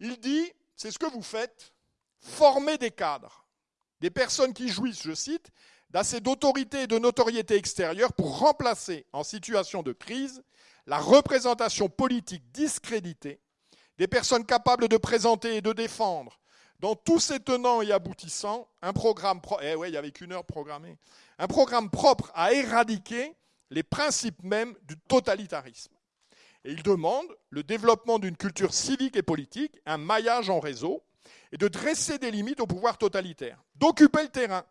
Il dit, c'est ce que vous faites, former des cadres, des personnes qui jouissent, je cite, d'assez d'autorité et de notoriété extérieure pour remplacer, en situation de crise, la représentation politique discréditée des personnes capables de présenter et de défendre, dans tous ses tenants et aboutissants, un programme, eh un programme propre à éradiquer les principes mêmes du totalitarisme. Et il demande le développement d'une culture civique et politique, un maillage en réseau, et de dresser des limites au pouvoir totalitaire, d'occuper le terrain,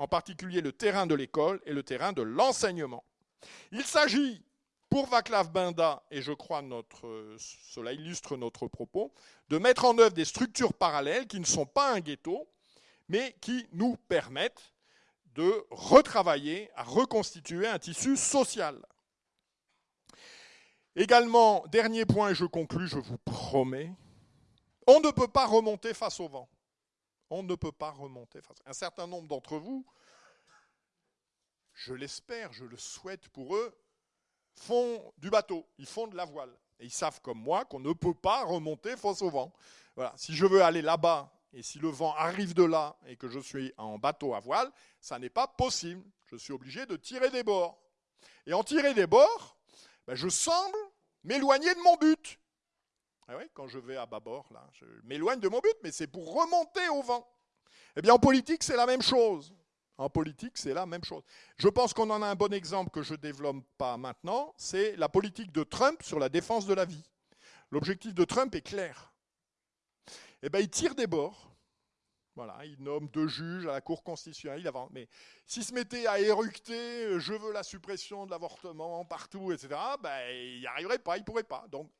en particulier le terrain de l'école et le terrain de l'enseignement. Il s'agit, pour Vaclav Binda, et je crois notre, cela illustre notre propos, de mettre en œuvre des structures parallèles qui ne sont pas un ghetto, mais qui nous permettent de retravailler, à reconstituer un tissu social. Également, dernier point, et je conclus, je vous promets, on ne peut pas remonter face au vent. On ne peut pas remonter. Un certain nombre d'entre vous, je l'espère, je le souhaite pour eux, font du bateau, ils font de la voile. Et ils savent comme moi qu'on ne peut pas remonter face au vent. Voilà. Si je veux aller là-bas et si le vent arrive de là et que je suis en bateau à voile, ça n'est pas possible. Je suis obligé de tirer des bords. Et en tirer des bords, ben, je semble m'éloigner de mon but. Ah quand je vais à bâbord, là, je m'éloigne de mon but, mais c'est pour remonter au vent. Eh bien, en politique, c'est la même chose. En politique, c'est la même chose. Je pense qu'on en a un bon exemple que je ne développe pas maintenant, c'est la politique de Trump sur la défense de la vie. L'objectif de Trump est clair. Eh bien, il tire des bords. Voilà, il nomme deux juges à la Cour constitutionnelle. Mais s'il se mettait à éructer, je veux la suppression de l'avortement partout, etc., ben, il n'y arriverait pas, il ne pourrait pas. Donc,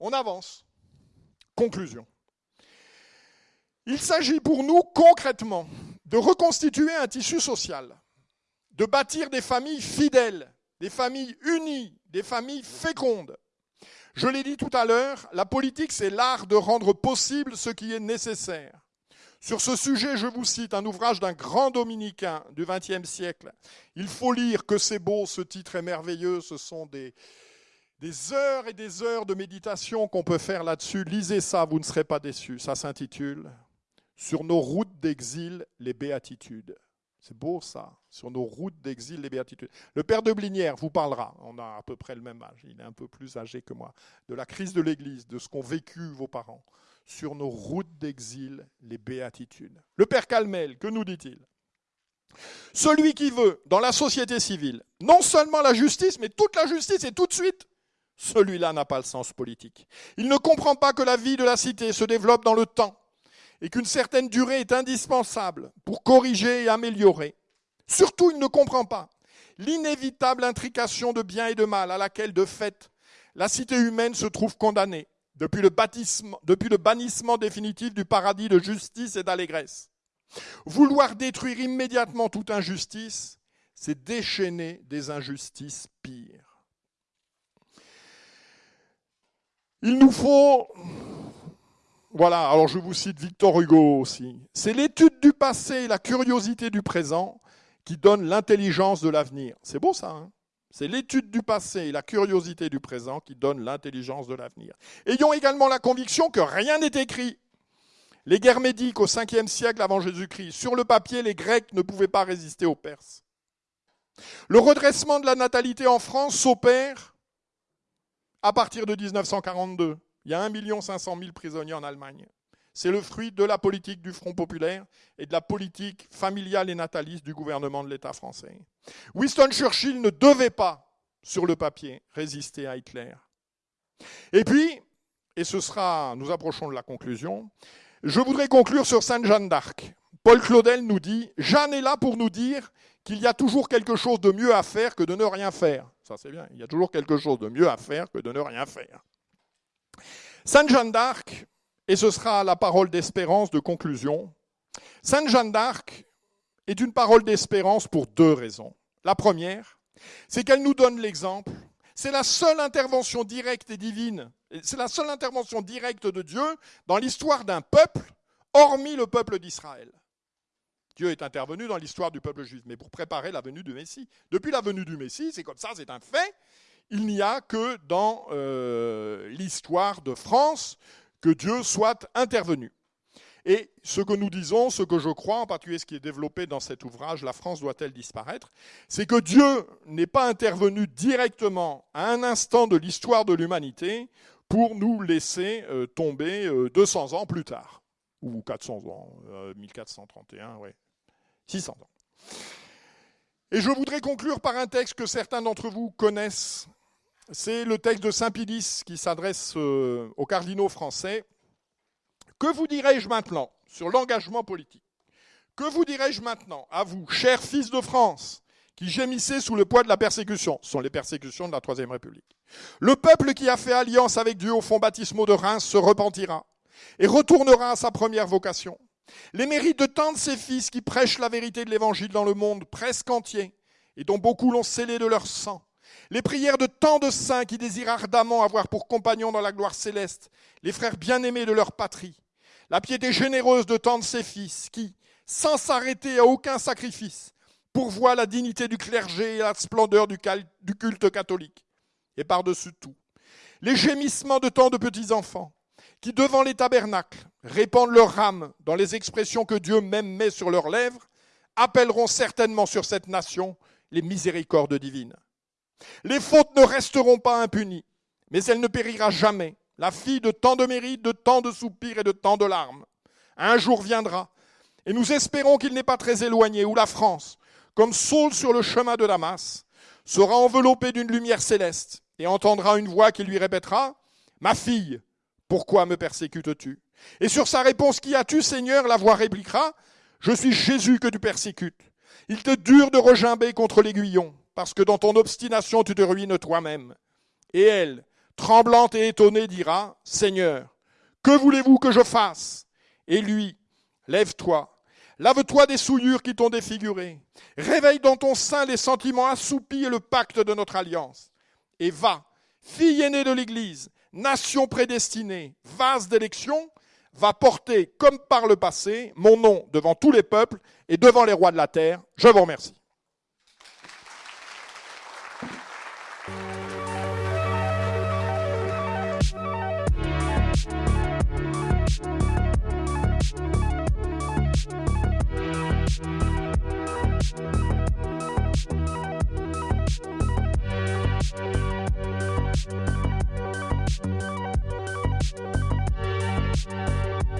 on avance. Conclusion. Il s'agit pour nous concrètement de reconstituer un tissu social, de bâtir des familles fidèles, des familles unies, des familles fécondes. Je l'ai dit tout à l'heure, la politique, c'est l'art de rendre possible ce qui est nécessaire. Sur ce sujet, je vous cite un ouvrage d'un grand dominicain du XXe siècle. Il faut lire que c'est beau, ce titre est merveilleux, ce sont des, des heures et des heures de méditation qu'on peut faire là-dessus. Lisez ça, vous ne serez pas déçus. Ça s'intitule Sur nos routes d'exil, les béatitudes. C'est beau ça, sur nos routes d'exil, les béatitudes. Le père de Blinière vous parlera, on a à peu près le même âge, il est un peu plus âgé que moi, de la crise de l'Église, de ce qu'ont vécu vos parents. Sur nos routes d'exil, les béatitudes. Le père Calmel, que nous dit-il Celui qui veut, dans la société civile, non seulement la justice, mais toute la justice et tout de suite, celui-là n'a pas le sens politique. Il ne comprend pas que la vie de la cité se développe dans le temps et qu'une certaine durée est indispensable pour corriger et améliorer. Surtout, il ne comprend pas l'inévitable intrication de bien et de mal à laquelle, de fait, la cité humaine se trouve condamnée depuis le, bannissement définitif du paradis de justice et d'allégresse. Vouloir détruire immédiatement toute injustice, c'est déchaîner des injustices pires. Il nous faut, voilà, alors je vous cite Victor Hugo aussi, c'est l'étude du passé et la curiosité du présent qui donnent l'intelligence de l'avenir. C'est beau ça, hein? C'est l'étude du passé et la curiosité du présent qui donnent l'intelligence de l'avenir. Ayons également la conviction que rien n'est écrit. Les guerres médiques au 5e siècle avant Jésus-Christ, sur le papier, les Grecs ne pouvaient pas résister aux Perses. Le redressement de la natalité en France s'opère à partir de 1942. Il y a 1 500 000 prisonniers en Allemagne. C'est le fruit de la politique du Front populaire et de la politique familiale et nataliste du gouvernement de l'État français. Winston Churchill ne devait pas, sur le papier, résister à Hitler. Et puis, et ce sera, nous approchons de la conclusion, je voudrais conclure sur Sainte Jeanne d'Arc. Paul Claudel nous dit, Jeanne est là pour nous dire qu'il y a toujours quelque chose de mieux à faire que de ne rien faire. Ça c'est bien, il y a toujours quelque chose de mieux à faire que de ne rien faire. Sainte Jeanne d'Arc, et ce sera la parole d'espérance de conclusion, Sainte Jeanne d'Arc est une parole d'espérance pour deux raisons. La première, c'est qu'elle nous donne l'exemple, c'est la seule intervention directe et divine, c'est la seule intervention directe de Dieu dans l'histoire d'un peuple, hormis le peuple d'Israël. Dieu est intervenu dans l'histoire du peuple juif, mais pour préparer la venue du Messie. Depuis la venue du Messie, c'est comme ça, c'est un fait, il n'y a que dans euh, l'histoire de France que Dieu soit intervenu. Et ce que nous disons, ce que je crois, en particulier ce qui est développé dans cet ouvrage, La France doit-elle disparaître, c'est que Dieu n'est pas intervenu directement à un instant de l'histoire de l'humanité pour nous laisser euh, tomber 200 euh, ans plus tard, ou 400 ans, 1431, euh, oui, 600 ans. Et je voudrais conclure par un texte que certains d'entre vous connaissent. C'est le texte de Saint-Pédis qui s'adresse aux cardinaux français que vous dirais-je maintenant sur l'engagement politique? Que vous dirais-je maintenant à vous, chers fils de France, qui gémissez sous le poids de la persécution? Ce sont les persécutions de la Troisième République. Le peuple qui a fait alliance avec Dieu au fond baptismaux de Reims se repentira et retournera à sa première vocation. Les mérites de tant de ses fils qui prêchent la vérité de l'Évangile dans le monde presque entier et dont beaucoup l'ont scellé de leur sang, les prières de tant de saints qui désirent ardemment avoir pour compagnons dans la gloire céleste les frères bien-aimés de leur patrie, la piété généreuse de tant de ses fils qui, sans s'arrêter à aucun sacrifice, pourvoient la dignité du clergé et la splendeur du culte catholique. Et par-dessus tout, les gémissements de tant de petits-enfants qui, devant les tabernacles, répandent leur âme dans les expressions que Dieu même met sur leurs lèvres, appelleront certainement sur cette nation les miséricordes divines. Les fautes ne resteront pas impunies, mais elle ne périra jamais, la fille de tant de mérites, de tant de soupirs et de tant de larmes. Un jour viendra, et nous espérons qu'il n'est pas très éloigné, où la France, comme Saul sur le chemin de Damas, sera enveloppée d'une lumière céleste et entendra une voix qui lui répétera Ma fille, pourquoi me persécutes-tu? Et sur sa réponse Qui as-tu, Seigneur? La voix répliquera Je suis Jésus que tu persécutes. Il te dure de regimber contre l'aiguillon, parce que dans ton obstination tu te ruines toi-même. Et elle, tremblante et étonnée, dira, Seigneur, que voulez-vous que je fasse? Et lui, lève-toi, lave-toi des souillures qui t'ont défiguré, réveille dans ton sein les sentiments assoupis et le pacte de notre alliance, et va, fille aînée de l'Église, nation prédestinée, vase d'élection, va porter, comme par le passé, mon nom devant tous les peuples et devant les rois de la terre. Je vous remercie. Música